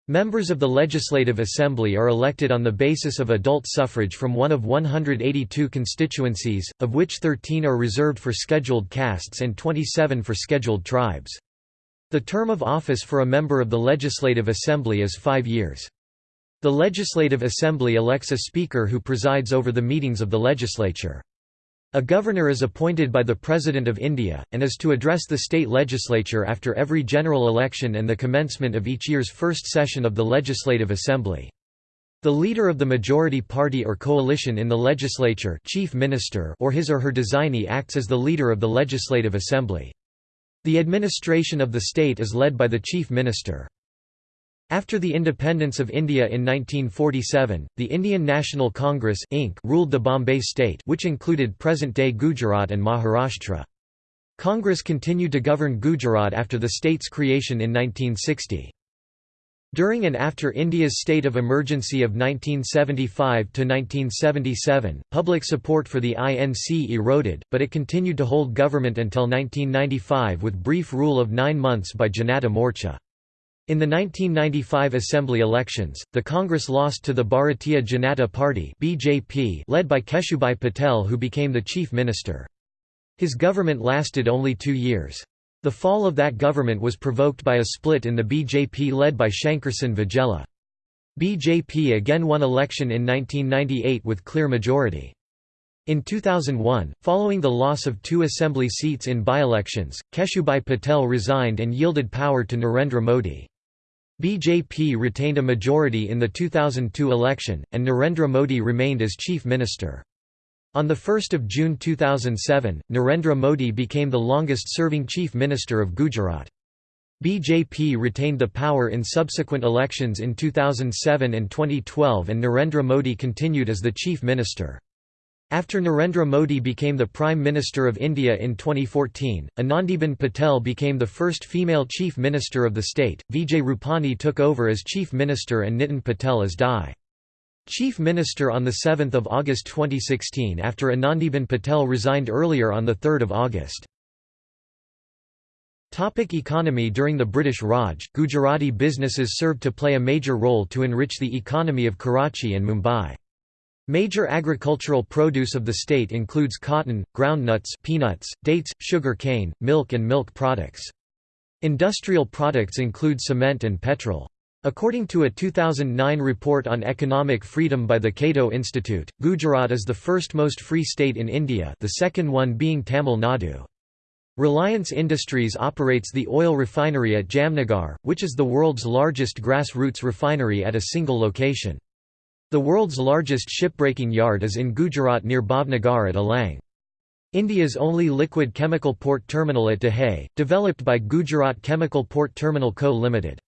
Speaker 1: Members of the Legislative Assembly are elected on the basis of adult suffrage from one of 182 constituencies, of which 13 are reserved for scheduled castes and 27 for scheduled tribes. The term of office for a member of the Legislative Assembly is five years. The Legislative Assembly elects a speaker who presides over the meetings of the legislature. A governor is appointed by the President of India, and is to address the state legislature after every general election and the commencement of each year's first session of the Legislative Assembly. The leader of the majority party or coalition in the legislature chief minister or his or her designee acts as the leader of the Legislative Assembly. The administration of the state is led by the chief minister. After the independence of India in 1947, the Indian National Congress Inc. ruled the Bombay state which included present-day Gujarat and Maharashtra. Congress continued to govern Gujarat after the state's creation in 1960. During and after India's state of emergency of 1975–1977, public support for the INC eroded, but it continued to hold government until 1995 with brief rule of nine months by Janata Morcha. In the 1995 assembly elections, the Congress lost to the Bharatiya Janata Party (BJP) led by Keshubhai Patel who became the chief minister. His government lasted only 2 years. The fall of that government was provoked by a split in the BJP led by Shankersinh Vaghela. BJP again won election in 1998 with clear majority. In 2001, following the loss of two assembly seats in by-elections, Keshubhai Patel resigned and yielded power to Narendra Modi. BJP retained a majority in the 2002 election, and Narendra Modi remained as chief minister. On 1 June 2007, Narendra Modi became the longest-serving chief minister of Gujarat. BJP retained the power in subsequent elections in 2007 and 2012 and Narendra Modi continued as the chief minister. After Narendra Modi became the Prime Minister of India in 2014, Anandiben Patel became the first female Chief Minister of the state, Vijay Rupani took over as Chief Minister and Nitin Patel as DI. Chief Minister on 7 August 2016 after Anandiben Patel resigned earlier on 3 August. Topic economy During the British Raj, Gujarati businesses served to play a major role to enrich the economy of Karachi and Mumbai. Major agricultural produce of the state includes cotton, groundnuts peanuts, dates, sugar cane, milk and milk products. Industrial products include cement and petrol. According to a 2009 report on economic freedom by the Cato Institute, Gujarat is the first most free state in India the second one being Tamil Nadu. Reliance Industries operates the oil refinery at Jamnagar, which is the world's largest grassroots refinery at a single location. The world's largest shipbreaking yard is in Gujarat near Bhavnagar at Alang. India's only liquid chemical port terminal at Dahej, developed by Gujarat Chemical Port Terminal Co. Limited.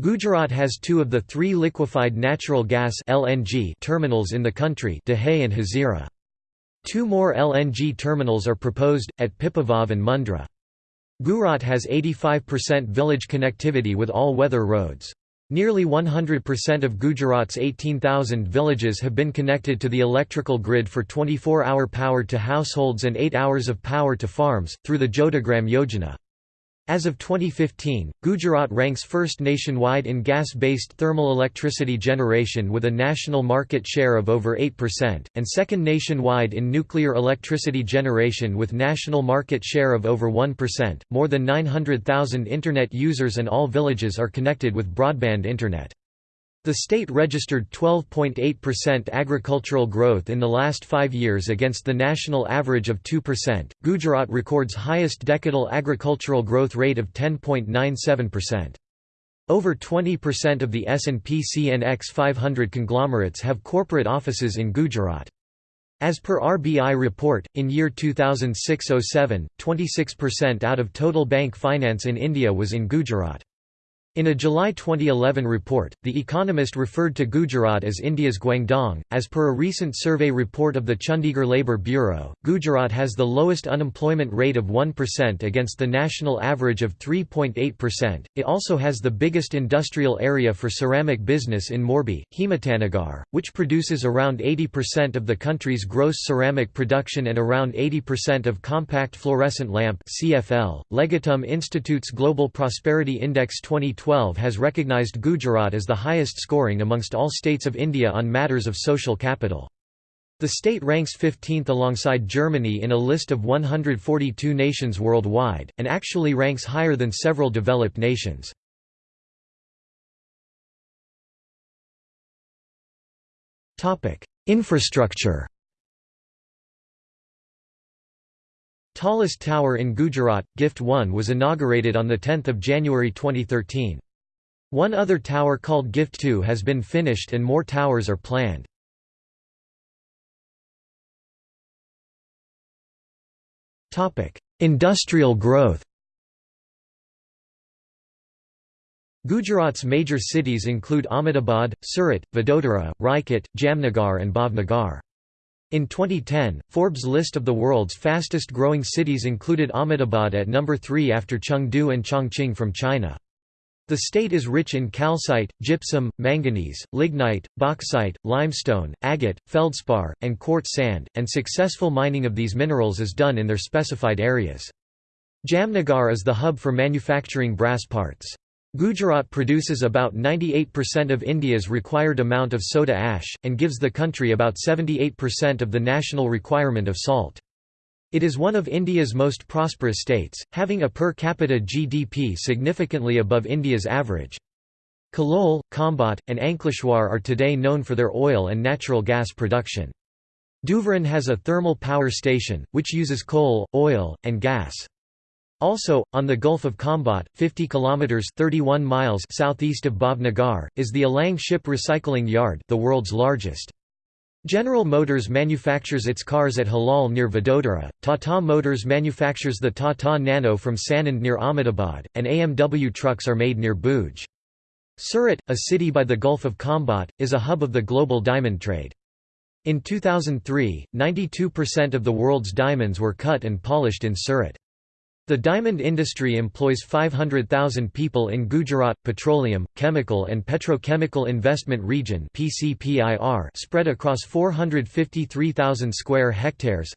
Speaker 1: Gujarat has two of the three liquefied natural gas LNG terminals in the country Dahej and Hazira. Two more LNG terminals are proposed, at Pipavav and Mundra. Gujarat has 85% village connectivity with all-weather roads. Nearly 100% of Gujarat's 18,000 villages have been connected to the electrical grid for 24-hour power to households and 8 hours of power to farms, through the Jyotigram Yojana. As of 2015, Gujarat ranks first nationwide in gas-based thermal electricity generation with a national market share of over 8%, and second nationwide in nuclear electricity generation with national market share of over 1%. More than 900,000 internet users and all villages are connected with broadband internet. The state registered 12.8% agricultural growth in the last five years against the national average of 2%. Gujarat records highest decadal agricultural growth rate of 10.97%. Over 20% of the S&P CNX 500 conglomerates have corporate offices in Gujarat. As per RBI report, in year 2006–07, 26% out of total bank finance in India was in Gujarat. In a July 2011 report, The Economist referred to Gujarat as India's Guangdong. As per a recent survey report of the Chandigarh Labour Bureau, Gujarat has the lowest unemployment rate of 1% against the national average of 3.8%. It also has the biggest industrial area for ceramic business in Morbi, Himatnagar, which produces around 80% of the country's gross ceramic production and around 80% of compact fluorescent lamp (CFL). Legatum Institute's Global Prosperity Index 2020 2012 has recognized Gujarat as the highest scoring amongst all states of India on matters of social capital. The state ranks 15th alongside Germany in a list of 142 nations worldwide, and actually ranks higher than several developed nations. Infrastructure Tallest tower in Gujarat, Gift 1 was inaugurated on 10 January 2013. One other tower called Gift 2 has been finished and more towers are planned. Industrial growth Gujarat's major cities include Ahmedabad, Surat, Vadodara, Rajkot, Jamnagar and Bhavnagar. In 2010, Forbes' list of the world's fastest growing cities included Ahmedabad at number 3 after Chengdu and Chongqing from China. The state is rich in calcite, gypsum, manganese, lignite, bauxite, limestone, agate, feldspar, and quartz sand, and successful mining of these minerals is done in their specified areas. Jamnagar is the hub for manufacturing brass parts. Gujarat produces about 98% of India's required amount of soda ash, and gives the country about 78% of the national requirement of salt. It is one of India's most prosperous states, having a per capita GDP significantly above India's average. Kalol, Khambhat, and Ankleshwar are today known for their oil and natural gas production. Dhuvaran has a thermal power station, which uses coal, oil, and gas. Also, on the Gulf of Khambhat, 50 kilometers (31 miles) southeast of Bhavnagar, is the Alang Ship Recycling Yard, the world's largest. General Motors manufactures its cars at Halol near Vadodara, Tata Motors manufactures the Tata Nano from Sanand near Ahmedabad, and AMW trucks are made near Bhuj. Surat, a city by the Gulf of Khambhat, is a hub of the global diamond trade. In 2003, 92% of the world's diamonds were cut and polished in Surat. The diamond industry employs 500,000 people in Gujarat Petroleum, Chemical and Petrochemical Investment Region spread across 453,000 square hectares.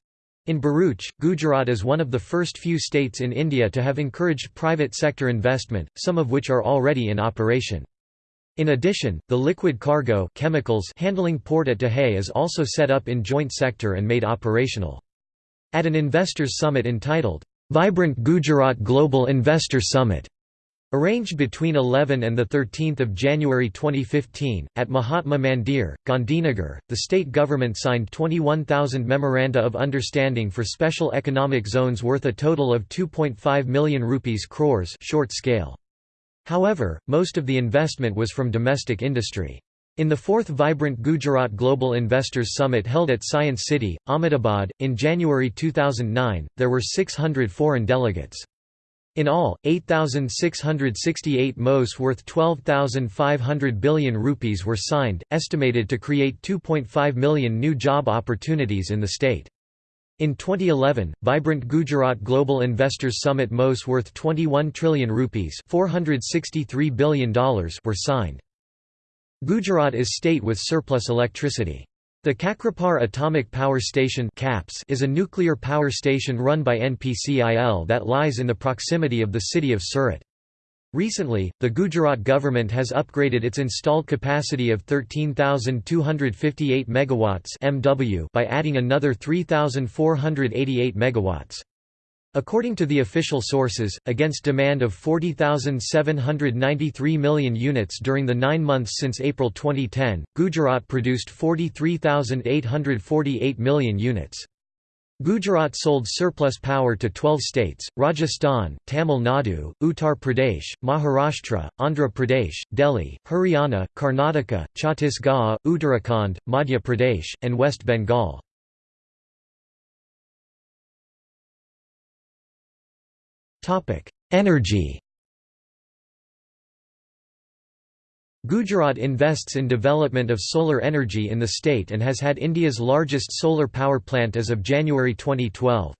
Speaker 1: In Bharuch, Gujarat is one of the first few states in India to have encouraged private sector investment, some of which are already in operation. In addition, the liquid cargo chemicals handling port at Dahej is also set up in joint sector and made operational. At an investors summit entitled, Vibrant Gujarat Global Investor Summit Arranged between 11 and 13 January 2015, at Mahatma Mandir, Gandhinagar, the state government signed 21,000 Memoranda of Understanding for Special Economic Zones worth a total of 2.5 million rupees crores short scale. However, most of the investment was from domestic industry. In the fourth Vibrant Gujarat Global Investors Summit held at Science City, Ahmedabad, in January 2009, there were 600 foreign delegates. In all, 8,668 MOS worth 12,500 billion rupees were signed, estimated to create 2.5 million new job opportunities in the state. In 2011, Vibrant Gujarat Global Investors Summit MOS worth 21 trillion rupees $463 billion were signed. Gujarat is state with surplus electricity. The Kakrapar Atomic Power Station is a nuclear power station run by NPCIL that lies in the proximity of the city of Surat. Recently, the Gujarat government has upgraded its installed capacity of 13,258 (MW) by adding another 3,488 megawatts. According to the official sources, against demand of 40,793 million units during the nine months since April 2010, Gujarat produced 43,848 million units. Gujarat sold surplus power to 12 states, Rajasthan, Tamil Nadu, Uttar Pradesh, Maharashtra, Andhra Pradesh, Delhi, Haryana, Karnataka, Chhattisgarh, Uttarakhand, Madhya Pradesh, and West Bengal. Topic: Energy. Gujarat invests in development of solar energy in the state and has had India's largest solar power plant as of January 2012.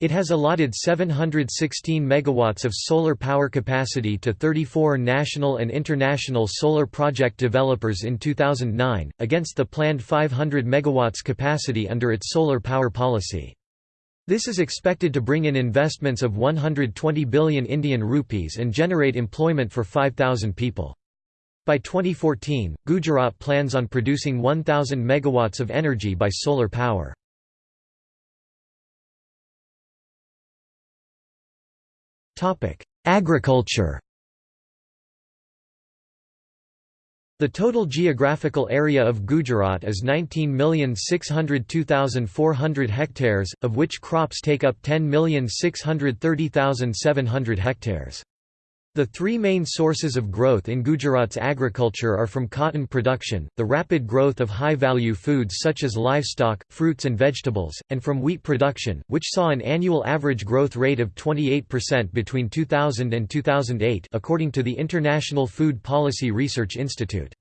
Speaker 1: It has allotted 716 megawatts of solar power capacity to 34 national and international solar project developers in 2009, against the planned 500 megawatts capacity under its solar power policy. This is expected to bring in investments of 120 billion Indian rupees and generate employment for 5,000 people. By 2014, Gujarat plans on producing 1,000 megawatts of energy by solar power. Agriculture The total geographical area of Gujarat is 19,602,400 hectares, of which crops take up 10,630,700 hectares. The three main sources of growth in Gujarat's agriculture are from cotton production, the rapid growth of high-value foods such as livestock, fruits and vegetables, and from wheat production, which saw an annual average growth rate of 28% between 2000 and 2008 according to the International Food Policy Research Institute.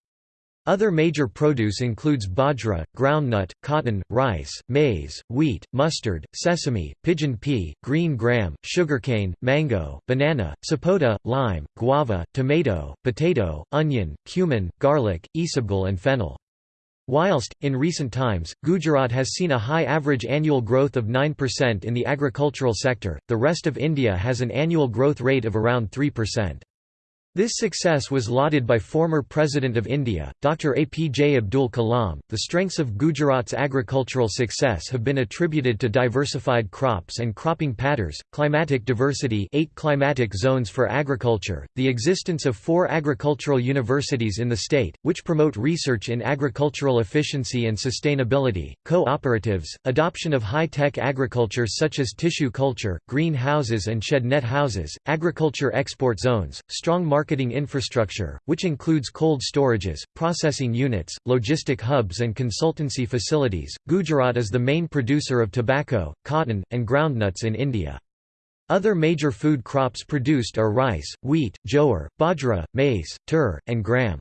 Speaker 1: Other major produce includes bajra, groundnut, cotton, rice, maize, wheat, mustard, sesame, pigeon pea, green gram, sugarcane, mango, banana, sapota, lime, guava, tomato, potato, onion, cumin, garlic, isabgol and fennel. Whilst, in recent times, Gujarat has seen a high average annual growth of 9% in the agricultural sector, the rest of India has an annual growth rate of around 3%. This success was lauded by former President of India, Dr. APJ Abdul Kalam. The strengths of Gujarat's agricultural success have been attributed to diversified crops and cropping patterns, climatic diversity, eight climatic zones for agriculture, the existence of four agricultural universities in the state, which promote research in agricultural efficiency and sustainability, cooperatives, adoption of high-tech agriculture such as tissue culture, green houses and shed net houses, agriculture export zones, strong market marketing infrastructure, which includes cold storages, processing units, logistic hubs and consultancy facilities. Gujarat is the main producer of tobacco, cotton, and groundnuts in India. Other major food crops produced are rice, wheat, jowar, bajra, maize, tur, and gram.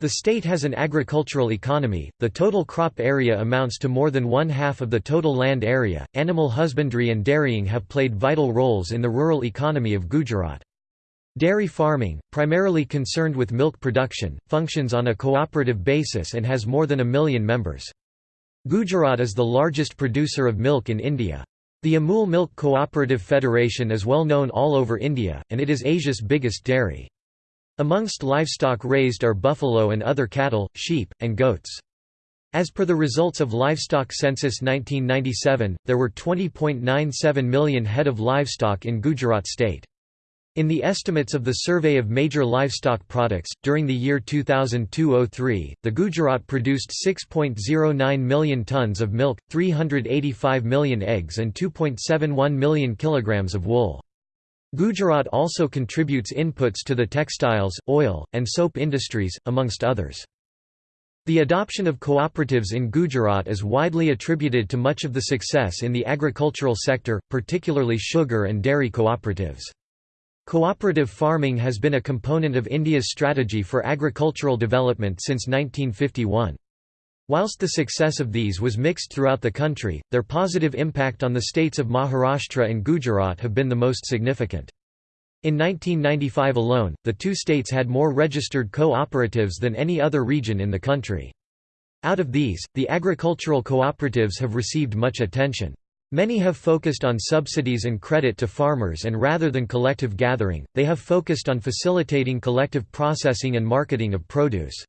Speaker 1: The state has an agricultural economy. The total crop area amounts to more than one half of the total land area. Animal husbandry and dairying have played vital roles in the rural economy of Gujarat. Dairy farming, primarily concerned with milk production, functions on a cooperative basis and has more than a million members. Gujarat is the largest producer of milk in India. The Amul Milk Cooperative Federation is well known all over India, and it is Asia's biggest dairy. Amongst livestock raised are buffalo and other cattle, sheep, and goats. As per the results of Livestock Census 1997, there were 20.97 million head of livestock in Gujarat state. In the estimates of the Survey of Major Livestock Products, during the year 2002–03, the Gujarat produced 6.09 million tonnes of milk, 385 million eggs and 2.71 million kilograms of wool. Gujarat also contributes inputs to the textiles, oil, and soap industries, amongst others. The adoption of cooperatives in Gujarat is widely attributed to much of the success in the agricultural sector, particularly sugar and dairy cooperatives. Cooperative farming has been a component of India's strategy for agricultural development since 1951. Whilst the success of these was mixed throughout the country, their positive impact on the states of Maharashtra and Gujarat have been the most significant. In 1995 alone, the two states had more registered cooperatives than any other region in the country. Out of these, the agricultural cooperatives have received much attention. Many have focused on subsidies and credit to farmers and rather than collective gathering, they have focused on facilitating collective processing and marketing of produce.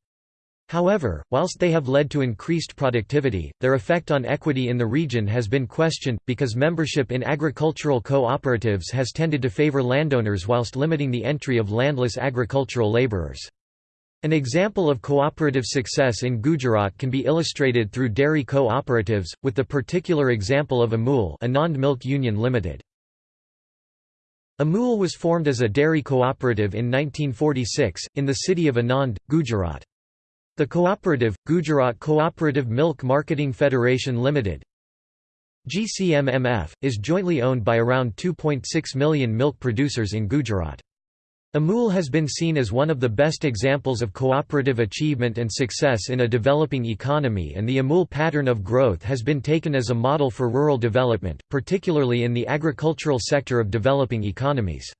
Speaker 1: However, whilst they have led to increased productivity, their effect on equity in the region has been questioned, because membership in agricultural cooperatives has tended to favor landowners whilst limiting the entry of landless agricultural laborers. An example of cooperative success in Gujarat can be illustrated through dairy co-operatives, with the particular example of Amul Anand Milk Union Limited. Amul was formed as a dairy cooperative in 1946, in the city of Anand, Gujarat. The cooperative, Gujarat Cooperative Milk Marketing Federation Limited GCMMF, is jointly owned by around 2.6 million milk producers in Gujarat. Amul has been seen as one of the best examples of cooperative achievement and success in a developing economy and the Amul pattern of growth has been taken as a model for rural development, particularly in the agricultural sector of developing economies.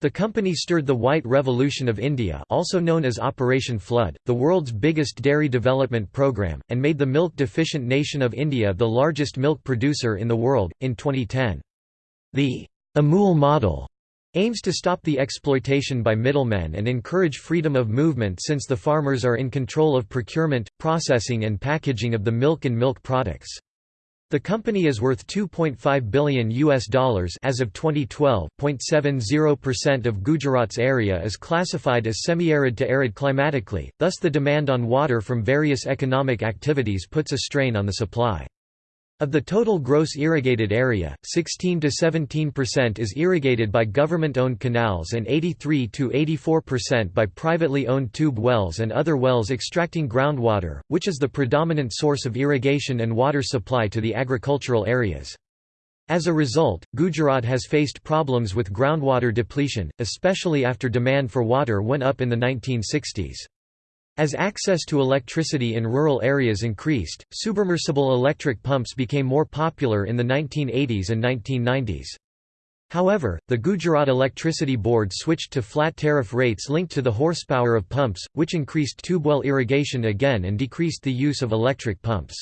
Speaker 1: The company stirred the White Revolution of India also known as Operation Flood, the world's biggest dairy development program, and made the milk-deficient nation of India the largest milk producer in the world, in 2010. The Amul model aims to stop the exploitation by middlemen and encourage freedom of movement since the farmers are in control of procurement, processing and packaging of the milk and milk products. The company is worth 2.5 billion US dollars as of 2012. 0.70% of Gujarat's area is classified as semi-arid to arid climatically, thus the demand on water from various economic activities puts a strain on the supply. Of the total gross irrigated area, 16 to 17% is irrigated by government-owned canals and 83 to 84% by privately owned tube wells and other wells extracting groundwater, which is the predominant source of irrigation and water supply to the agricultural areas. As a result, Gujarat has faced problems with groundwater depletion, especially after demand for water went up in the 1960s. As access to electricity in rural areas increased, submersible electric pumps became more popular in the 1980s and 1990s. However, the Gujarat Electricity Board switched to flat tariff rates linked to the horsepower of pumps, which increased tubewell irrigation again and decreased the use of electric pumps.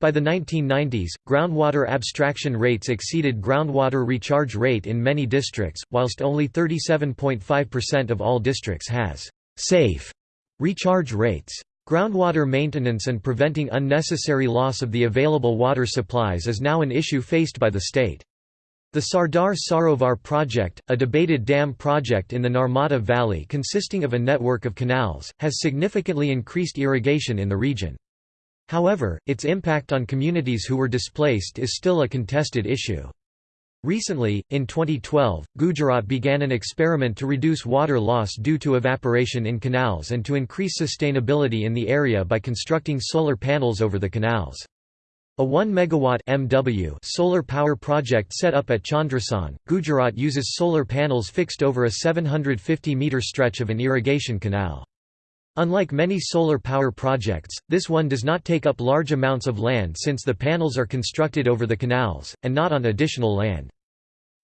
Speaker 1: By the 1990s, groundwater abstraction rates exceeded groundwater recharge rate in many districts, whilst only 37.5% of all districts has safe recharge rates. Groundwater maintenance and preventing unnecessary loss of the available water supplies is now an issue faced by the state. The Sardar Sarovar project, a debated dam project in the Narmada Valley consisting of a network of canals, has significantly increased irrigation in the region. However, its impact on communities who were displaced is still a contested issue. Recently, in 2012, Gujarat began an experiment to reduce water loss due to evaporation in canals and to increase sustainability in the area by constructing solar panels over the canals. A 1 megawatt MW solar power project set up at Chandrasan, Gujarat uses solar panels fixed over a 750 meter stretch of an irrigation canal. Unlike many solar power projects, this one does not take up large amounts of land since the panels are constructed over the canals, and not on additional land.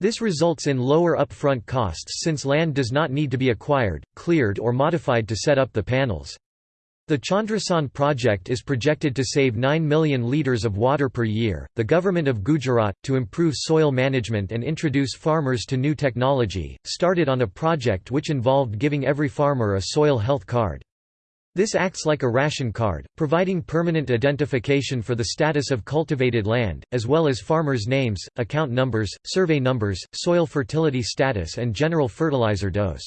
Speaker 1: This results in lower upfront costs since land does not need to be acquired, cleared or modified to set up the panels. The Chandrasan project is projected to save 9 million litres of water per year. The government of Gujarat, to improve soil management and introduce farmers to new technology, started on a project which involved giving every farmer a soil health card. This acts like a ration card, providing permanent identification for the status of cultivated land, as well as farmers' names, account numbers, survey numbers, soil fertility status and general fertilizer dose.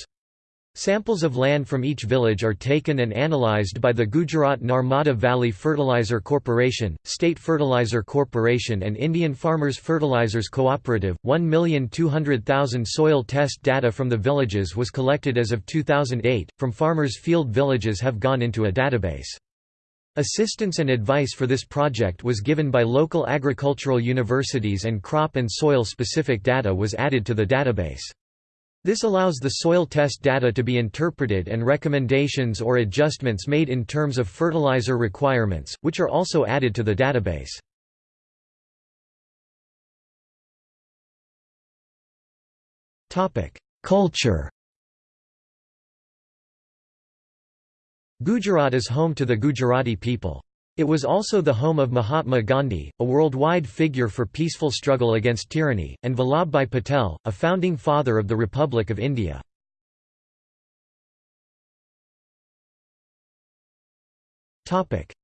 Speaker 1: Samples of land from each village are taken and analyzed by the Gujarat Narmada Valley Fertilizer Corporation, State Fertilizer Corporation and Indian Farmers Fertilizers Cooperative. 1,200,000 soil test data from the villages was collected as of 2008, from farmers' field villages have gone into a database. Assistance and advice for this project was given by local agricultural universities and crop and soil specific data was added to the database. This allows the soil test data to be interpreted and recommendations or adjustments made in terms of fertilizer requirements, which are also added to the database. Culture Gujarat is home to the Gujarati people. It was also the home of Mahatma Gandhi, a worldwide figure for peaceful struggle against tyranny, and Vallabhbhai Patel, a founding father of the Republic of India.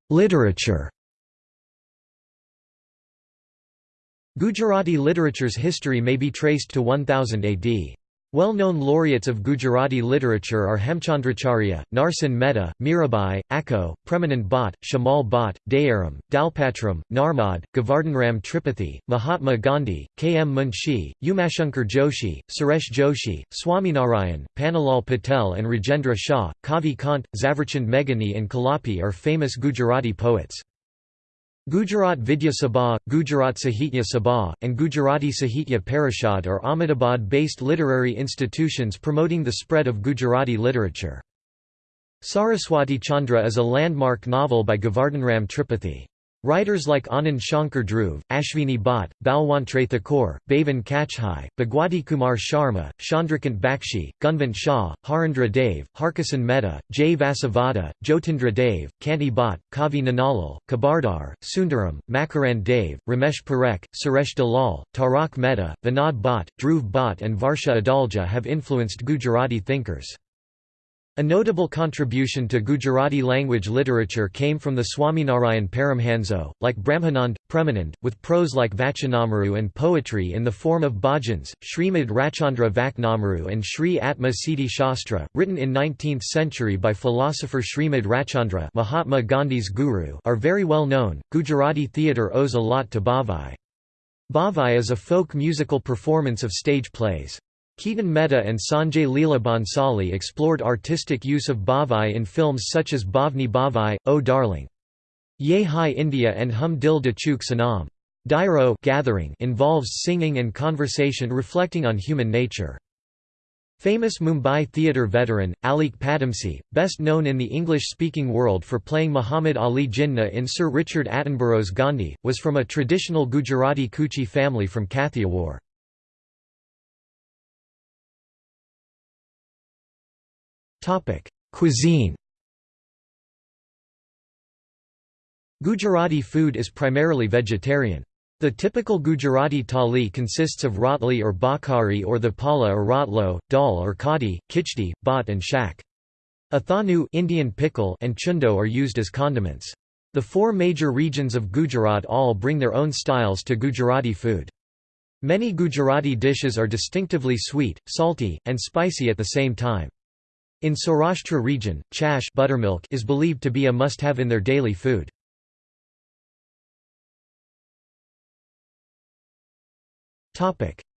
Speaker 1: Literature Gujarati literature's history may be traced to 1000 AD. Well-known laureates of Gujarati literature are Hemchandracharya, Narsinh Mehta, Mirabai, Akho, Premanand Bhatt, Shamal Bhatt, Dayaram, Dalpatram, Narmad, Govardhanram Tripathi, Mahatma Gandhi, K. M. Munshi, Umashankar Joshi, Suresh Joshi, Swaminarayan, Pannalal Patel and Rajendra Shah, Kavi Kant, Zaverchand Meghani and Kalapi are famous Gujarati poets. Gujarat Vidya Sabha, Gujarat Sahitya Sabha, and Gujarati Sahitya Parishad are Ahmedabad-based literary institutions promoting the spread of Gujarati literature. Saraswati Chandra is a landmark novel by Govardhanram Tripathi. Writers like Anand Shankar Dhruv, Ashvini Bhatt, Balwantrai Thakore, Bhavan Kachhai, Bhagwati Kumar Sharma, Chandrakant Bakshi, Gunvant Shah, Harindra Dave, Harkisan Mehta, J. Vasavada, Jyotindra Dave, Kanti Bhatt, Kavi Nanalal, Khabardar, Sundaram, Makarand Dave, Ramesh Parekh, Suresh Dalal, Tarak Mehta, Vinod Bhatt, Dhruv Bhatt and Varsha Adalja have influenced Gujarati thinkers. A notable contribution to Gujarati language literature came from the Swaminarayan Paramhanso, like Brahmanand, Premanand, with prose like Vachanamaru and poetry in the form of bhajans, Srimad Rajchandra Vaknamaru and Sri Atma Siddhi Shastra, written in 19th century by philosopher Srimad Rajchandra Mahatma Gandhi's guru are very well known. Gujarati theatre owes a lot to Bhavai. Bhavai is a folk musical performance of stage plays. Ketan Mehta and Sanjay Leela Bhansali explored artistic use of Bhavai in films such as Bhavni Bhavai, O Darling. Ye Hai India and Hum Dil De Chuke Sanam. Dairo gathering involves singing and conversation reflecting on human nature. Famous Mumbai theatre veteran, Alyque Padamsee, best known in the English-speaking world for playing Muhammad Ali Jinnah in Sir Richard Attenborough's Gandhi, was from a traditional Gujarati Kutchi family from Kathiawar. Topic: Cuisine. Gujarati food is primarily vegetarian. The typical Gujarati thali consists of rotli or bakari or thepla or rotlo, dal or kadi, kichdi, bhat and shak. Athanu Indian pickle and chundo are used as condiments. The four major regions of Gujarat all bring their own styles to Gujarati food. Many Gujarati dishes are distinctively sweet, salty, and spicy at the same time. In Saurashtra region, chash buttermilk is believed to be a must-have in their daily food.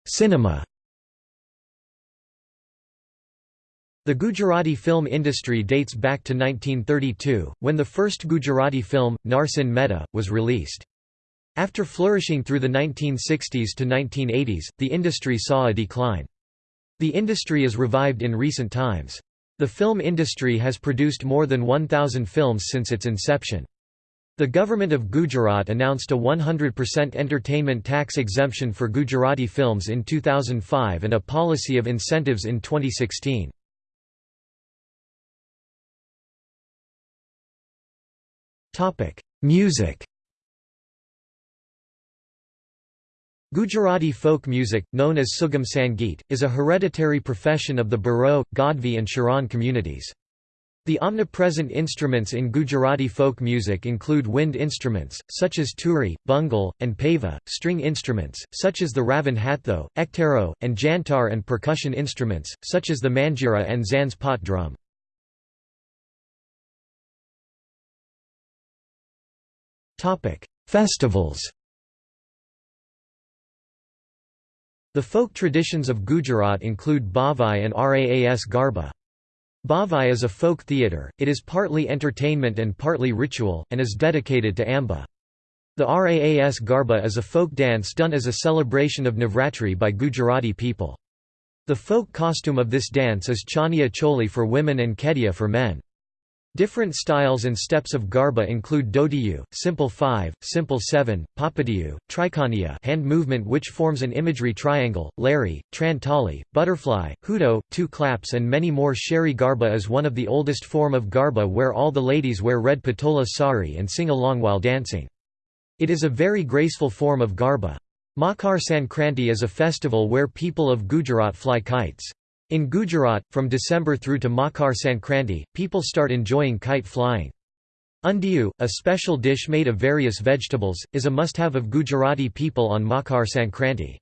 Speaker 1: Cinema The Gujarati film industry dates back to 1932, when the first Gujarati film, Narsinh Mehta, was released. After flourishing through the 1960s to 1980s, the industry saw a decline. The industry is revived in recent times. The film industry has produced more than 1,000 films since its inception. The government of Gujarat announced a 100% entertainment tax exemption for Gujarati films in 2005 and a policy of incentives in 2016. Music Gujarati folk music, known as Sugam Sangeet, is a hereditary profession of the Baro, Gadhvi and Charan communities. The omnipresent instruments in Gujarati folk music include wind instruments, such as turi, bungal, and pava, string instruments, such as the ravan hatho, ektaro, and jantar and percussion instruments, such as the manjira and zanz pot drum. Festivals The folk traditions of Gujarat include Bhavai and Raas Garba. Bhavai is a folk theatre, it is partly entertainment and partly ritual, and is dedicated to Amba. The Raas Garba is a folk dance done as a celebration of Navratri by Gujarati people. The folk costume of this dance is Chania choli for women and kedia for men. Different styles and steps of garba include dodiyu, simple 5, simple 7, papadiyu, trikaniya hand movement which forms an imagery triangle, lari, trantali, butterfly, hudo, two claps and many more Sheri garba is one of the oldest form of garba where all the ladies wear red patola sari and sing along while dancing. It is a very graceful form of garba. Makar Sankranti is a festival where people of Gujarat fly kites. In Gujarat, from December through to Makar Sankranti, people start enjoying kite flying. Undiyu, a special dish made of various vegetables, is a must-have of Gujarati people on Makar Sankranti.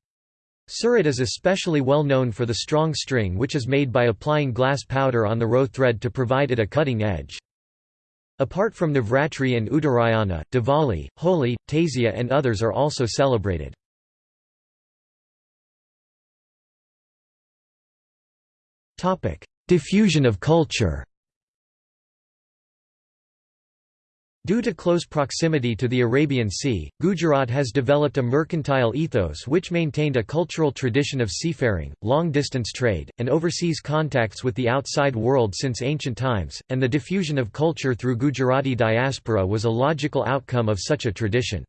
Speaker 1: Surat is especially well known for the strong string which is made by applying glass powder on the row thread to provide it a cutting edge. Apart from Navratri and Uttarayana, Diwali, Holi, Tazia and others are also celebrated. Diffusion of culture Due to close proximity to the Arabian Sea, Gujarat has developed a mercantile ethos which maintained a cultural tradition of seafaring, long-distance trade, and overseas contacts with the outside world since ancient times, and the diffusion of culture through Gujarati diaspora was a logical outcome of such a tradition.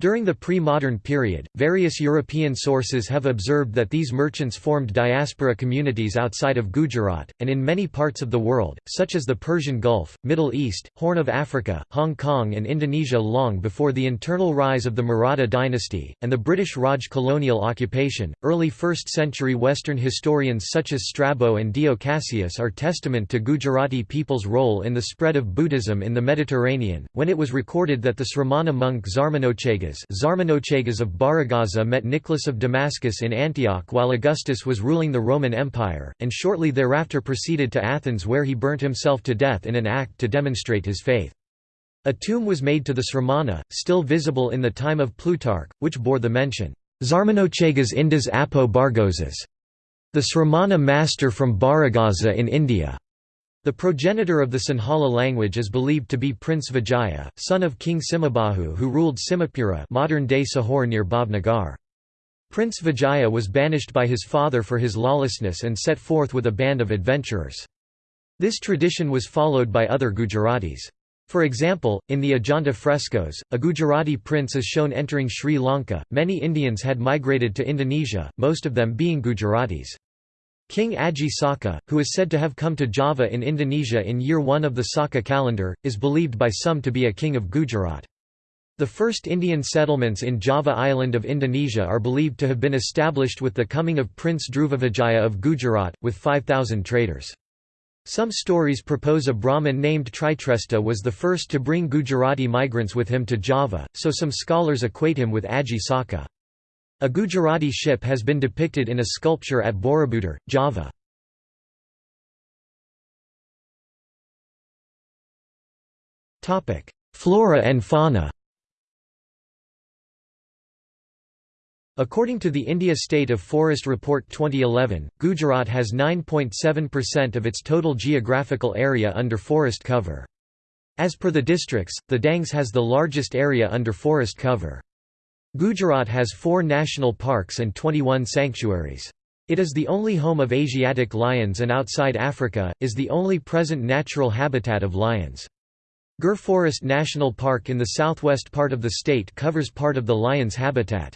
Speaker 1: During the pre-modern period, various European sources have observed that these merchants formed diaspora communities outside of Gujarat, and in many parts of the world, such as the Persian Gulf, Middle East, Horn of Africa, Hong Kong and Indonesia long before the internal rise of the Maratha dynasty, and the British Raj colonial occupation. Early 1st century Western historians such as Strabo and Dio Cassius are testament to Gujarati people's role in the spread of Buddhism in the Mediterranean, when it was recorded that the Sramana monk Zarmanochegas Zarmanochegas of Barygaza met Nicholas of Damascus in Antioch while Augustus was ruling the Roman Empire, and shortly thereafter proceeded to Athens where he burnt himself to death in an act to demonstrate his faith. A tomb was made to the Sramana, still visible in the time of Plutarch, which bore the mention, Zarmanochegas Indas Apo Bargosas, the Sramana master from Barygaza in India. The progenitor of the Sinhala language is believed to be Prince Vijaya, son of King Sinhabahu who ruled Sinhapura modern-day Sihor near Bhavnagar. Prince Vijaya was banished by his father for his lawlessness and set forth with a band of adventurers. This tradition was followed by other Gujaratis. For example, in the Ajanta frescoes, a Gujarati prince is shown entering Sri Lanka. Many Indians had migrated to Indonesia, most of them being Gujaratis. King Aji Saka, who is said to have come to Java in Indonesia in year 1 of the Saka calendar, is believed by some to be a king of Gujarat. The first Indian settlements in Java Island of Indonesia are believed to have been established with the coming of Prince Dhruvavijaya of Gujarat, with 5,000 traders. Some stories propose a Brahmin named Tritresta was the first to bring Gujarati migrants with him to Java, so some scholars equate him with Aji Saka. A Gujarati ship has been depicted in a sculpture at Borobudur, Java. Flora and fauna According to the India State of Forest Report 2011, Gujarat has 9.7% of its total geographical area under forest cover. As per the districts, the Dangs has the largest area under forest cover. Gujarat has four national parks and 21 sanctuaries. It is the only home of Asiatic lions and outside Africa, is the only present natural habitat of lions. Gir Forest National Park in the southwest part of the state covers part of the lion's habitat.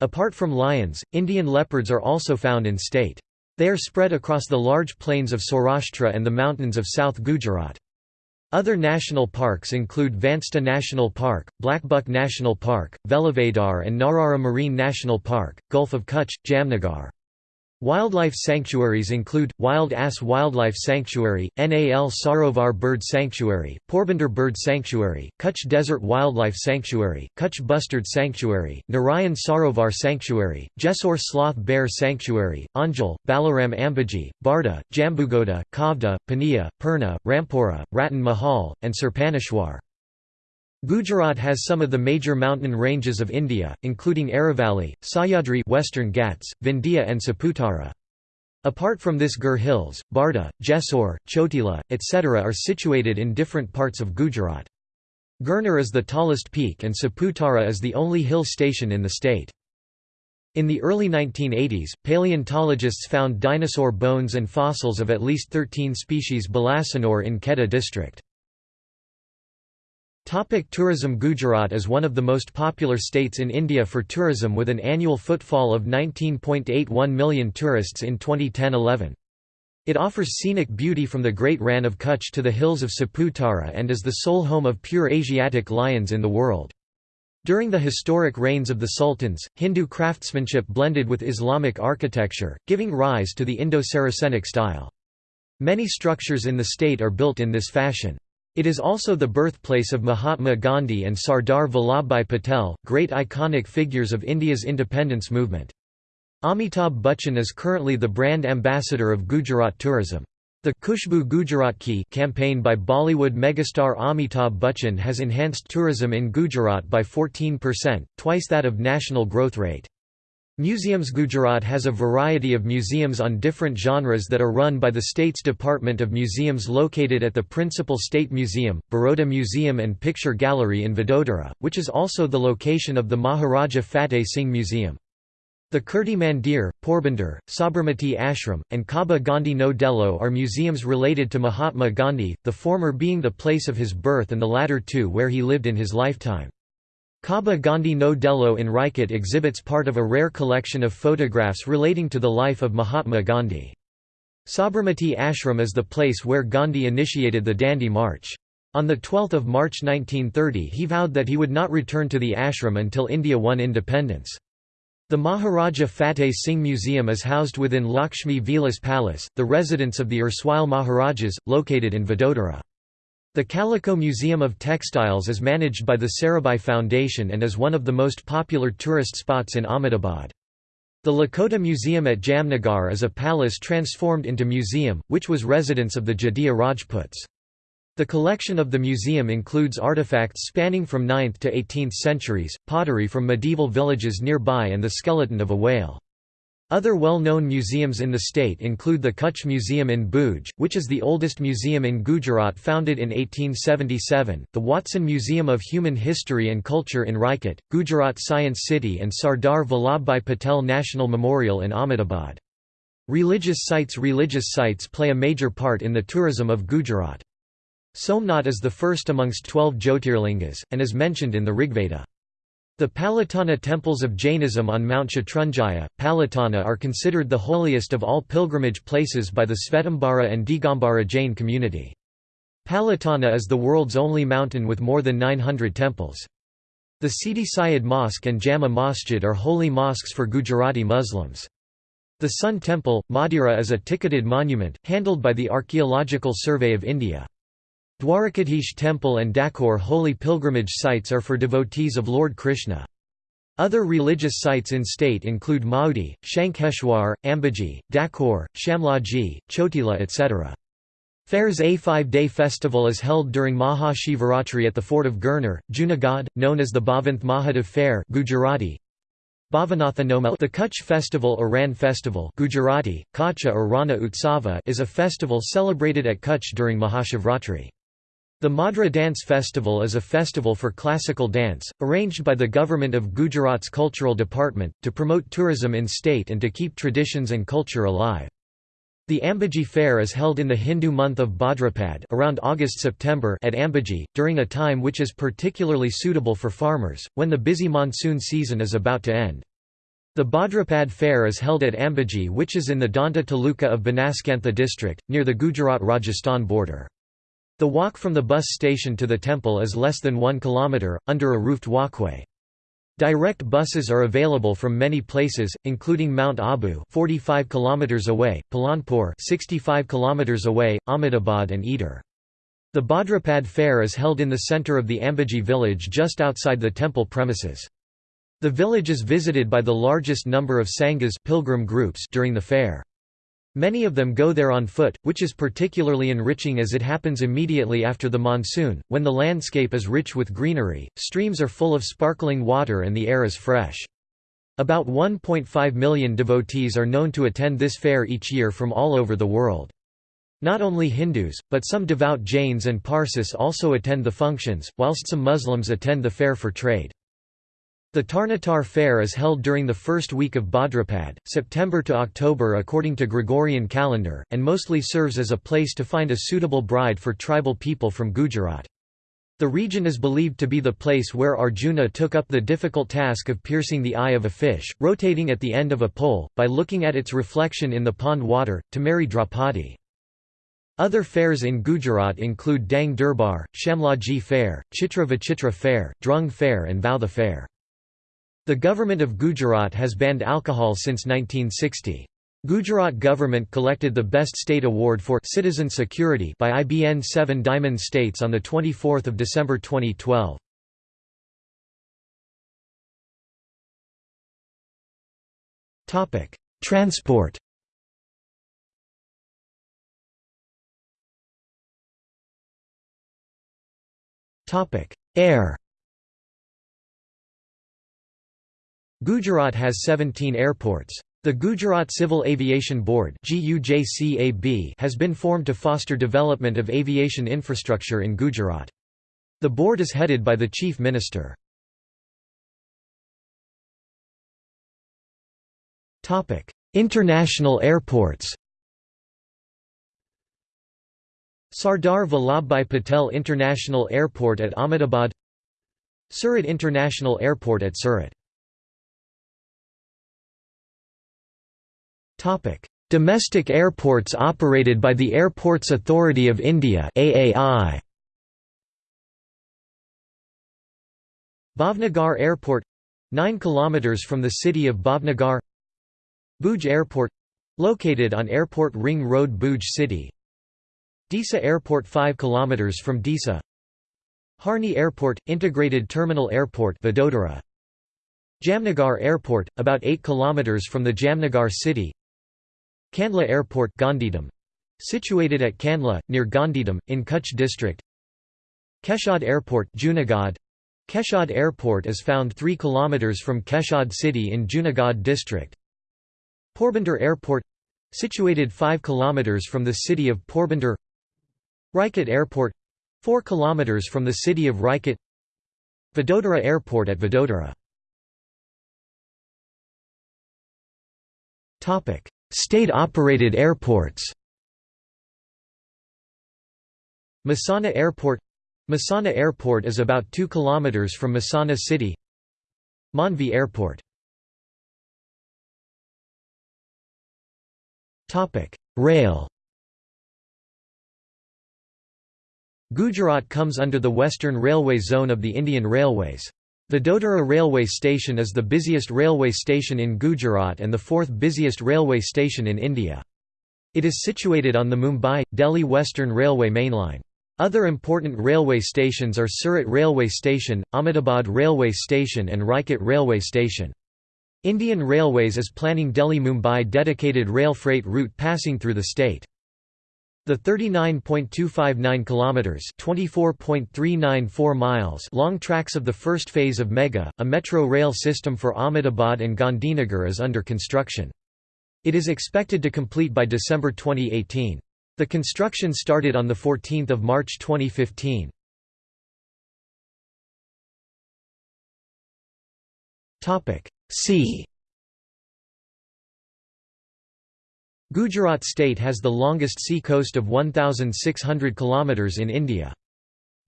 Speaker 1: Apart from lions, Indian leopards are also found in state. They are spread across the large plains of Saurashtra and the mountains of South Gujarat. Other national parks include Vansda National Park, Blackbuck National Park, Velavadar and Narara Marine National Park, Gulf of Kutch, Jamnagar. Wildlife sanctuaries include, Wild Ass Wildlife Sanctuary, Nal Sarovar Bird Sanctuary, Porbandar Bird Sanctuary, Kutch Desert Wildlife Sanctuary, Kutch Bustard Sanctuary, Narayan Sarovar Sanctuary, Jessore Sloth Bear Sanctuary, Anjal, Balaram Ambaji, Barda, Jambughoda, Kavda, Pania, Purna, Rampura, Ratan Mahal, and Surpaneshwar. Gujarat has some of the major mountain ranges of India, including Aravalli, Sahyadri Western Ghats, Vindhya and Saputara. Apart from this Gir Hills, Barda, Jessore, Chotila, etc. are situated in different parts of Gujarat. Girnar is the tallest peak and Saputara is the only hill station in the state. In the early 1980s, paleontologists found dinosaur bones and fossils of at least 13 species Balasinor in Kheda district. Topic tourism Gujarat is one of the most popular states in India for tourism with an annual footfall of 19.81 million tourists in 2010-11. It offers scenic beauty from the Great Rann of Kutch to the hills of Saputara and is the sole home of pure Asiatic lions in the world. During the historic reigns of the sultans, Hindu craftsmanship blended with Islamic architecture, giving rise to the Indo-Saracenic style. Many structures in the state are built in this fashion. It is also the birthplace of Mahatma Gandhi and Sardar Vallabhbhai Patel, great iconic figures of India's independence movement. Amitabh Bachchan is currently the brand ambassador of Gujarat tourism. The Khushboo Gujarat Ki campaign by Bollywood megastar Amitabh Bachchan has enhanced tourism in Gujarat by 14%, twice that of national growth rate. Museums Gujarat has a variety of museums on different genres that are run by the state's Department of Museums located at the principal state museum, Baroda Museum and Picture Gallery in Vadodara, which is also the location of the Maharaja Fateh Singh Museum. The Kirti Mandir, Porbandar, Sabarmati Ashram, and Kaba Gandhi No Dello are museums related to Mahatma Gandhi, the former being the place of his birth and the latter two where he lived in his lifetime. Kaba Gandhi No Dello in Rajkot exhibits part of a rare collection of photographs relating to the life of Mahatma Gandhi. Sabarmati Ashram is the place where Gandhi initiated the Dandi March. On 12 March 1930 he vowed that he would not return to the ashram until India won independence. The Maharaja Fateh Singh Museum is housed within Lakshmi Vilas Palace, the residence of the erstwhile Maharajas, located in Vadodara. The Calico Museum of Textiles is managed by the Sarabhai Foundation and is one of the most popular tourist spots in Ahmedabad. The Lakhota Museum at Jamnagar is a palace transformed into museum, which was residence of the Jadeja Rajputs. The collection of the museum includes artifacts spanning from 9th to 18th centuries, pottery from medieval villages nearby and the skeleton of a whale. Other well-known museums in the state include the Kutch Museum in Bhuj, which is the oldest museum in Gujarat founded in 1877, the Watson Museum of Human History and Culture in Rajkot, Gujarat Science City and Sardar Vallabhbhai Patel National Memorial in Ahmedabad. Religious sites Religious sites play a major part in the tourism of Gujarat. Somnath is the first amongst twelve Jyotirlingas, and is mentioned in the Rigveda. The Palitana temples of Jainism on Mount Shatrunjaya, Palitana are considered the holiest of all pilgrimage places by the Svetambara and Digambara Jain community. Palitana is the world's only mountain with more than 900 temples. The Sidi Syed Mosque and Jama Masjid are holy mosques for Gujarati Muslims. The Sun Temple, Modhera is a ticketed monument, handled by the Archaeological Survey of India. Dwarikadhish Temple and Dakor holy pilgrimage sites are for devotees of Lord Krishna. Other religious sites in state include Mahudi, Shankeshwar, Ambaji, Dakor, Shamlaji, Chotila etc. Fair's A five-day festival is held during Maha Shivaratri at the fort of Girnar, Junagadh, known as the Bhavnath Mahadev Fair Gujarati. The Kutch festival or Ran festival Gujarati, Kacha or Rana Utsava is a festival celebrated at Kutch during Mahashivratri. The Modhera Dance Festival is a festival for classical dance, arranged by the Government of Gujarat's Cultural Department, to promote tourism in state and to keep traditions and culture alive. The Ambaji Fair is held in the Hindu month of Bhadrapad around August-September at Ambaji, during a time which is particularly suitable for farmers, when the busy monsoon season is about to end. The Bhadrapad Fair is held at Ambaji which is in the Danta Taluka of Banaskantha district, near the Gujarat-Rajasthan border. The walk from the bus station to the temple is less than 1 km, under a roofed walkway. Direct buses are available from many places, including Mount Abu 45 km away, Palanpur 65 km away, Ahmedabad and Idar. The Bhadrapad fair is held in the centre of the Ambaji village just outside the temple premises. The village is visited by the largest number of sanghas pilgrim groups during the fair. Many of them go there on foot, which is particularly enriching as it happens immediately after the monsoon, when the landscape is rich with greenery, streams are full of sparkling water and the air is fresh. About 1.5 million devotees are known to attend this fair each year from all over the world. Not only Hindus, but some devout Jains and Parsis also attend the functions, whilst some Muslims attend the fair for trade. The Tarnetar fair is held during the first week of Bhadrapad, September to October according to Gregorian calendar, and mostly serves as a place to find a suitable bride for tribal people from Gujarat. The region is believed to be the place where Arjuna took up the difficult task of piercing the eye of a fish, rotating at the end of a pole, by looking at its reflection in the pond water, to marry Draupadi. Other fairs in Gujarat include Dang Durbar, Shamlaji Fair, Chitra Vichitra Fair, Drung Fair and Vautha Fair. The government of Gujarat has banned alcohol since 1960. Gujarat government collected the Best State Award for Citizen Security by IBN 7 Diamond States on 24 December 2012. Transport Air Gujarat has 17 airports. The Gujarat Civil Aviation Board has been formed to foster development of aviation infrastructure in Gujarat. The board is headed by the Chief Minister. International airports Sardar Vallabhbhai Patel International Airport at Ahmedabad Surat International Airport at Surat Domestic airports operated by the Airports Authority of India AAI. Bhavnagar Airport 9 km from the city of Bhavnagar. Bhuj Airport located on Airport Ring Road Bhuj City. Disa Airport 5 km from Disa Harni Airport Integrated Terminal Airport Vadodara. Jamnagar Airport about 8 km from the Jamnagar city Kandla Airport Gandhidham, situated at Kandla, near Gandhidham, in Kutch district. Keshad Airport Junagadh. Keshad Airport is found 3 km from Keshad city in Junagadh district. Porbandar Airport situated 5 km from the city of Porbandar Rajkot Airport 4 km from the city of Rajkot. Vadodara Airport at Vadodara State-operated airports. Mehsana Airport Mehsana Airport is about 2 km from Mehsana city Mandvi Airport. Rail. Gujarat comes under the Western Railway Zone of the Indian Railways. Vadodara railway station is the busiest railway station in Gujarat and the fourth busiest railway station in India. It is situated on the Mumbai-Delhi Western Railway mainline. Other important railway stations are Surat Railway Station, Ahmedabad Railway Station and Rajkot Railway Station. Indian Railways is planning Delhi-Mumbai dedicated rail freight route passing through the state. The 39.259 kilometers (24.394 miles) long tracks of the first phase of Mega, a metro rail system for Ahmedabad and Gandhinagar is under construction. It is expected to complete by December 2018. The construction started on the 14th of March 2015. Topic: C Gujarat state has the longest sea coast of 1,600 km in India.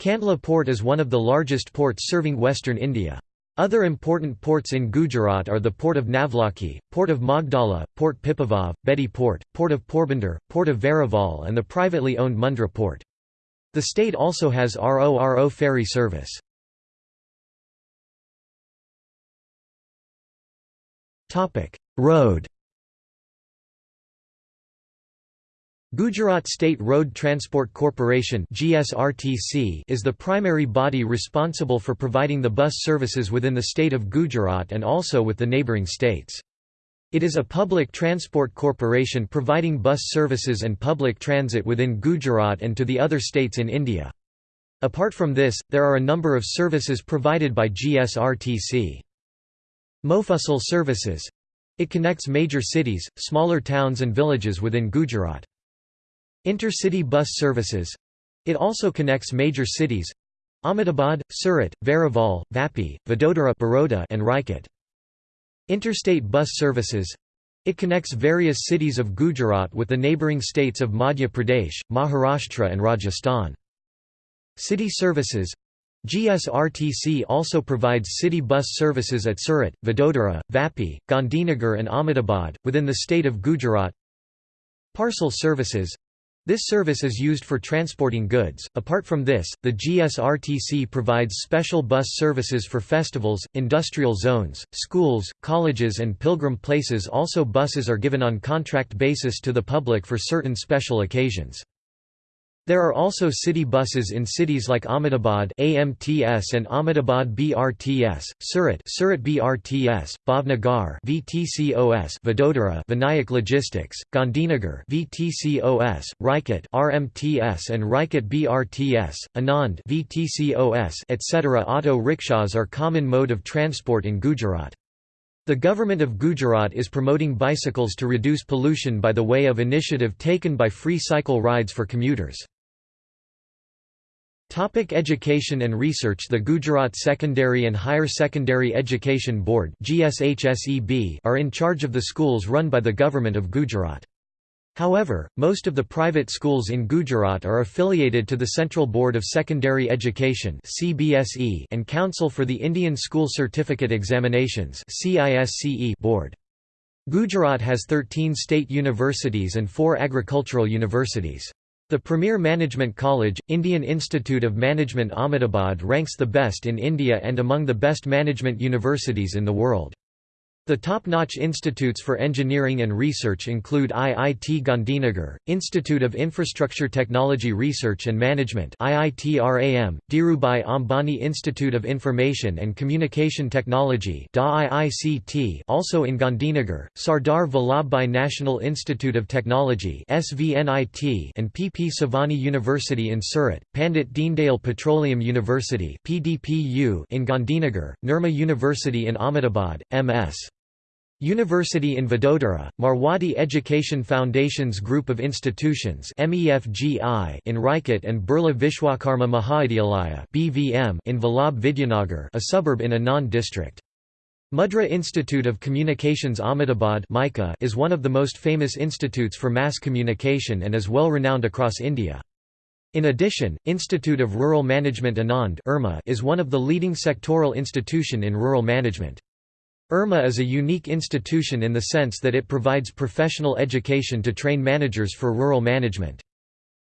Speaker 1: Kandla port is one of the largest ports serving western India. Other important ports in Gujarat are the Port of Navlakhi, Port of Magdalla, Port Pipavav, Bedi Port, Port of Porbandar, Port of Veraval and the privately owned Mundra Port. The state also has RORO ferry service. Road Gujarat State Road Transport Corporation (GSRTC) is the primary body responsible for providing the bus services within the state of Gujarat and also with the neighbouring states. It is a public transport corporation providing bus services and public transit within Gujarat and to the other states in India. Apart from this, there are a number of services provided by GSRTC. Mofussil services. It connects major cities, smaller towns and villages within Gujarat. Intercity bus services it also connects major cities Ahmedabad, Surat, Veraval, Vapi, Vadodara Baroda and Rajkot. Interstate bus services it connects various cities of Gujarat with the neighbouring states of Madhya Pradesh, Maharashtra and Rajasthan. City services GSRTC also provides city bus services at Surat, Vadodara, Vapi, Gandhinagar and Ahmedabad, within the state of Gujarat. Parcel services this service is used for transporting goods. Apart from this, the GSRTC provides special bus services for festivals, industrial zones, schools, colleges, and pilgrim places. Also, buses are given on contract basis to the public for certain special occasions. There are also city buses in cities like Ahmedabad AMTS and Ahmedabad BRTS, Surat Surat BRTS, Bhavnagar VTCOS, Vadodara Vinayak Logistics, Gandhinagar VTCOS, Rajkot RMTS and Rajkot BRTS, Anand VTCOS, etc. Auto rickshaws are common mode of transport in Gujarat. The government of Gujarat is promoting bicycles to reduce pollution by the way of initiative taken by free cycle rides for commuters. Topic education and research The Gujarat Secondary and Higher Secondary Education Board are in charge of the schools run by the Government of Gujarat. However, most of the private schools in Gujarat are affiliated to the Central Board of Secondary Education and Council for the Indian School Certificate Examinations board. Gujarat has 13 state universities and 4 agricultural universities. The premier management college, Indian Institute of Management Ahmedabad ranks the best in India and among the best management universities in the world. The top-notch institutes for engineering and research include IIT Gandhinagar, Institute of Infrastructure Technology Research and Management IITRAM, Dhirubhai Ambani Institute of Information and Communication Technology also in Gandhinagar, Sardar Vallabhbhai National Institute of Technology SVNIT and PP Savani University in Surat, Pandit Deendayal Petroleum University PDPU in Gandhinagar, Nirma University in Ahmedabad, MS. University in Vadodara, Marwadi Education Foundation's group of institutions in Rajkot and Birla Vishwakarma Mahavidyalaya in Vallabh Vidyanagar a suburb in Anand district. Mudra Institute of Communications Ahmedabad is one of the most famous institutes for mass communication and is well renowned across India. In addition, Institute of Rural Management Anand is one of the leading sectoral institution in rural management. IRMA is a unique institution in the sense that it provides professional education to train managers for rural management.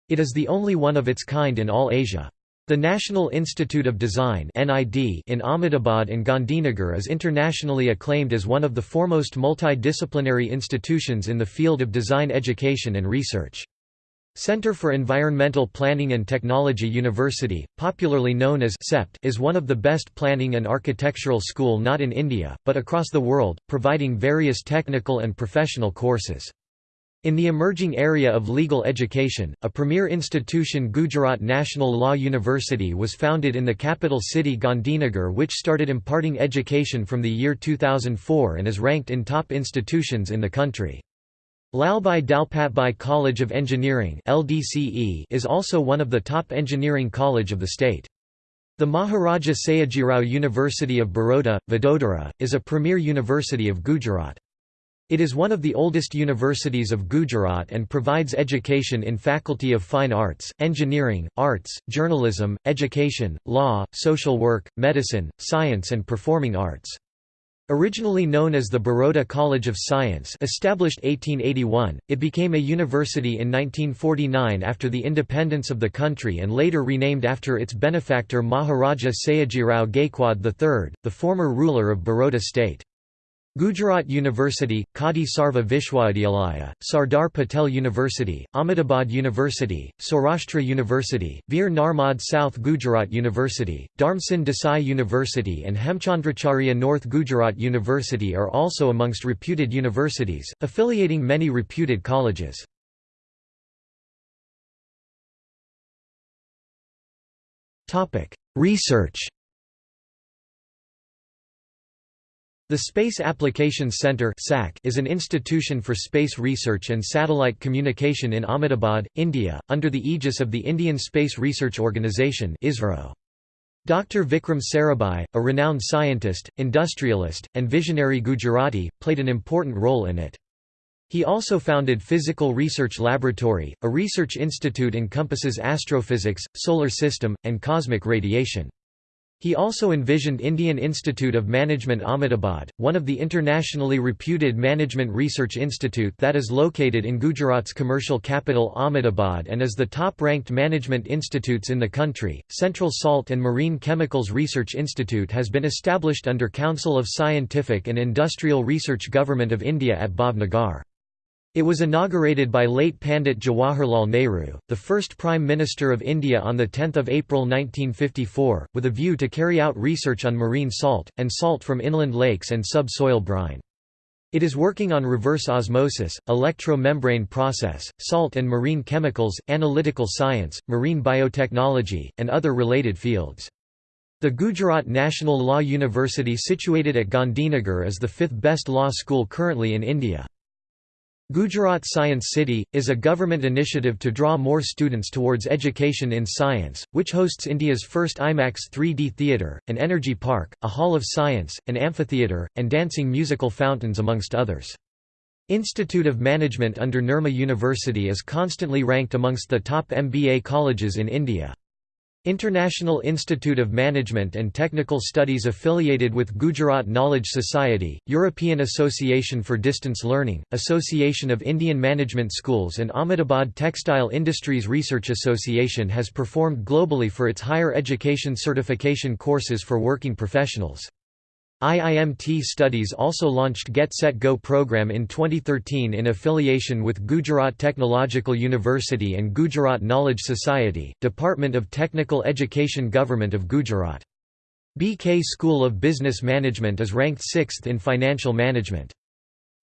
Speaker 1: It is the only one of its kind in all Asia. The National Institute of Design in Ahmedabad and Gandhinagar is internationally acclaimed as one of the foremost multidisciplinary institutions in the field of design education and research. Centre for Environmental Planning and Technology University, popularly known as CEPT, is one of the best planning and architectural school not in India, but across the world, providing various technical and professional courses. In the emerging area of legal education, a premier institution Gujarat National Law University was founded in the capital city Gandhinagar which started imparting education from the year 2004 and is ranked in top institutions in the country. Lalbhai Dalpatbhai College of Engineering is also one of the top engineering college of the state. The Maharaja Sayajirao University of Baroda, Vadodara, is a premier university of Gujarat. It is one of the oldest universities of Gujarat and provides education in Faculty of Fine Arts, Engineering, Arts, Journalism, Education, Law, Social Work, Medicine, Science and Performing Arts. Originally known as the Baroda College of Science established 1881, it became a university in 1949 after the independence of the country and later renamed after its benefactor Maharaja Sayajirao Gaikwad III, the former ruler of Baroda state. Gujarat University, Kadi Sarva Vishwavidyalaya, Sardar Patel University, Ahmedabad University, Saurashtra University, Veer Narmad South Gujarat University, Dharmsingh Desai University and Hemchandracharya North Gujarat University are also amongst reputed universities, affiliating many reputed colleges. Research The Space Applications Centre is an institution for space research and satellite communication in Ahmedabad, India, under the aegis of the Indian Space Research Organisation Dr. Vikram Sarabhai, a renowned scientist, industrialist, and visionary Gujarati, played an important role in it. He also founded Physical Research Laboratory, a research institute encompasses astrophysics, solar system, and cosmic radiation. He also envisioned Indian Institute of Management Ahmedabad, one of the internationally reputed management research institute that is located in Gujarat's commercial capital Ahmedabad and is the top-ranked management institutes in the country. Central Salt and Marine Chemicals Research Institute has been established under Council of Scientific and Industrial Research Government of India at Bhavnagar. It was inaugurated by late Pandit Jawaharlal Nehru, the first Prime Minister of India on 10 April 1954, with a view to carry out research on marine salt, and salt from inland lakes and subsoil brine. It is working on reverse osmosis, electro-membrane process, salt and marine chemicals, analytical science, marine biotechnology, and other related fields. The Gujarat National Law University situated at Gandhinagar is the fifth best law school currently in India. Gujarat Science City, is a government initiative to draw more students towards education in science, which hosts India's first IMAX 3D theatre, an energy park, a hall of science, an amphitheatre, and dancing musical fountains amongst others. Institute of Management under Nirma University is constantly ranked amongst the top MBA colleges in India. International Institute of Management and Technical Studies affiliated with Gujarat Knowledge Society, European Association for Distance Learning, Association of Indian Management Schools and Ahmedabad Textile Industries Research Association has performed globally for its higher education certification courses for working professionals. IIMT Studies also launched Get Set Go program in 2013 in affiliation with Gujarat Technological University and Gujarat Knowledge Society, Department of Technical Education Government of Gujarat. BK School of Business Management is ranked 6th in financial management.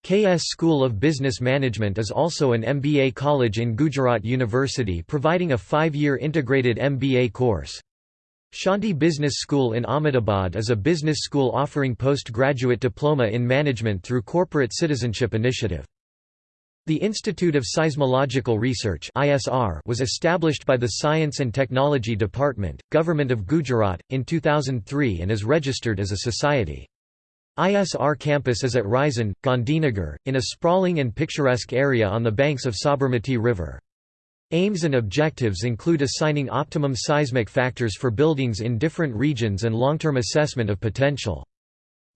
Speaker 1: KS School of Business Management is also an MBA college in Gujarat University providing a five-year integrated MBA course. Shanti Business School in Ahmedabad is a business school offering postgraduate diploma in management through Corporate Citizenship Initiative. The Institute of Seismological Research was established by the Science and Technology Department, Government of Gujarat, in 2003 and is registered as a society. ISR campus is at Raisen, Gandhinagar, in a sprawling and picturesque area on the banks of Sabarmati River. Aims and objectives include assigning optimum seismic factors for buildings in different regions and long-term assessment of potential.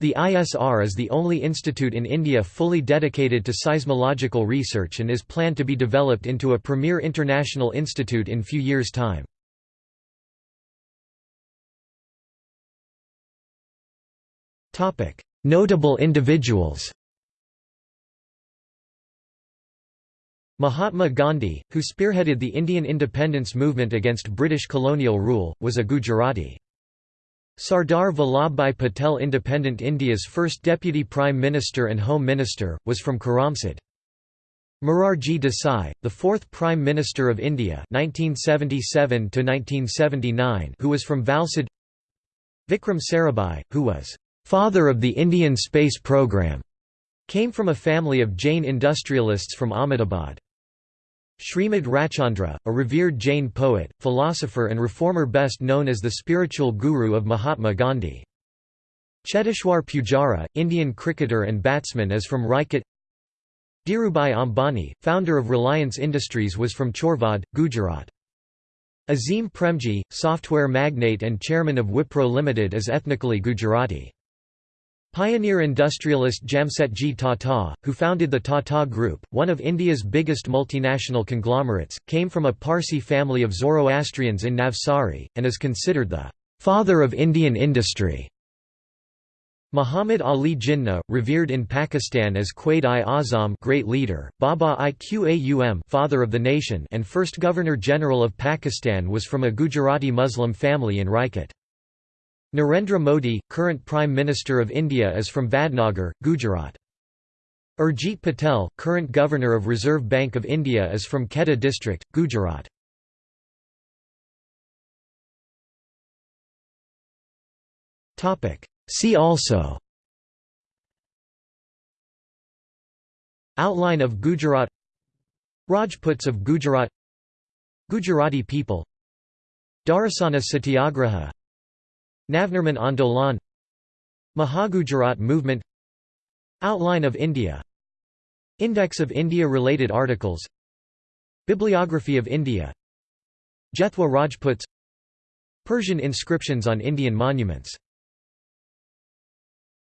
Speaker 1: The ISR is the only institute in India fully dedicated to seismological research and is planned to be developed into a premier international institute in few years' time. Notable individuals Mahatma Gandhi, who spearheaded the Indian independence movement against British colonial rule, was a Gujarati. Sardar Vallabhbhai Patel Independent India's first Deputy Prime Minister and Home Minister, was from Karamsad. Morarji Desai, the fourth Prime Minister of India 1977 who was from Valsad Vikram Sarabhai, who was «father of the Indian space program», came from a family of Jain industrialists from Ahmedabad. Srimad Rajchandra, a revered Jain poet, philosopher and reformer best known as the spiritual guru of Mahatma Gandhi. Cheteshwar Pujara, Indian cricketer and batsman is from Rajkot Dhirubhai Ambani, founder of Reliance Industries was from Chorvad, Gujarat. Azim Premji, software magnate and chairman of Wipro Limited is ethnically Gujarati. Pioneer industrialist Jamsetji Tata, who founded the Tata Group, one of India's biggest multinational conglomerates, came from a Parsi family of Zoroastrians in Navsari, and is considered the «father of Indian industry». Muhammad Ali Jinnah, revered in Pakistan as Quaid-i-Azam great leader, Baba i Qaum father of the nation and first Governor-General of Pakistan was from a Gujarati Muslim family in Rajkot. Narendra Modi, current Prime Minister of India is from Vadnagar, Gujarat. Urjit Patel, current Governor of Reserve Bank of India is from Kheda district, Gujarat. See also Outline of Gujarat Rajputs of Gujarat Gujarati people Dharasana Satyagraha Navnirman Andolan Mahagujarat movement Outline of India Index of India-related articles Bibliography of India Jethwa Rajputs Persian inscriptions on Indian monuments